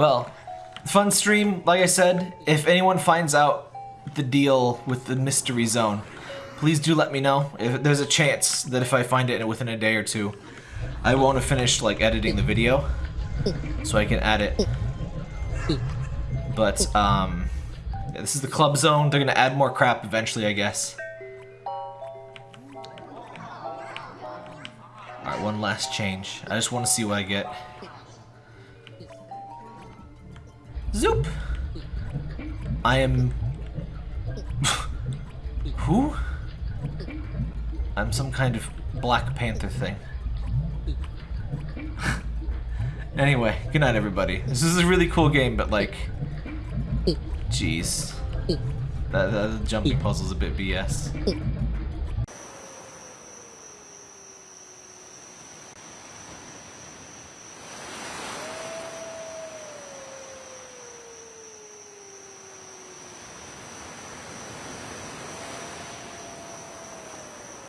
Well, fun stream. Like I said, if anyone finds out the deal with the mystery zone, please do let me know. If there's a chance that if I find it within a day or two, I won't have finished like editing the video, so I can add it. But um, yeah, this is the club zone. They're gonna add more crap eventually, I guess. All right, one last change. I just want to see what I get. Zoop! I am... Who? I'm some kind of Black Panther thing. anyway, good night everybody. This is a really cool game, but like... Jeez. That, that jumping puzzle's a bit BS.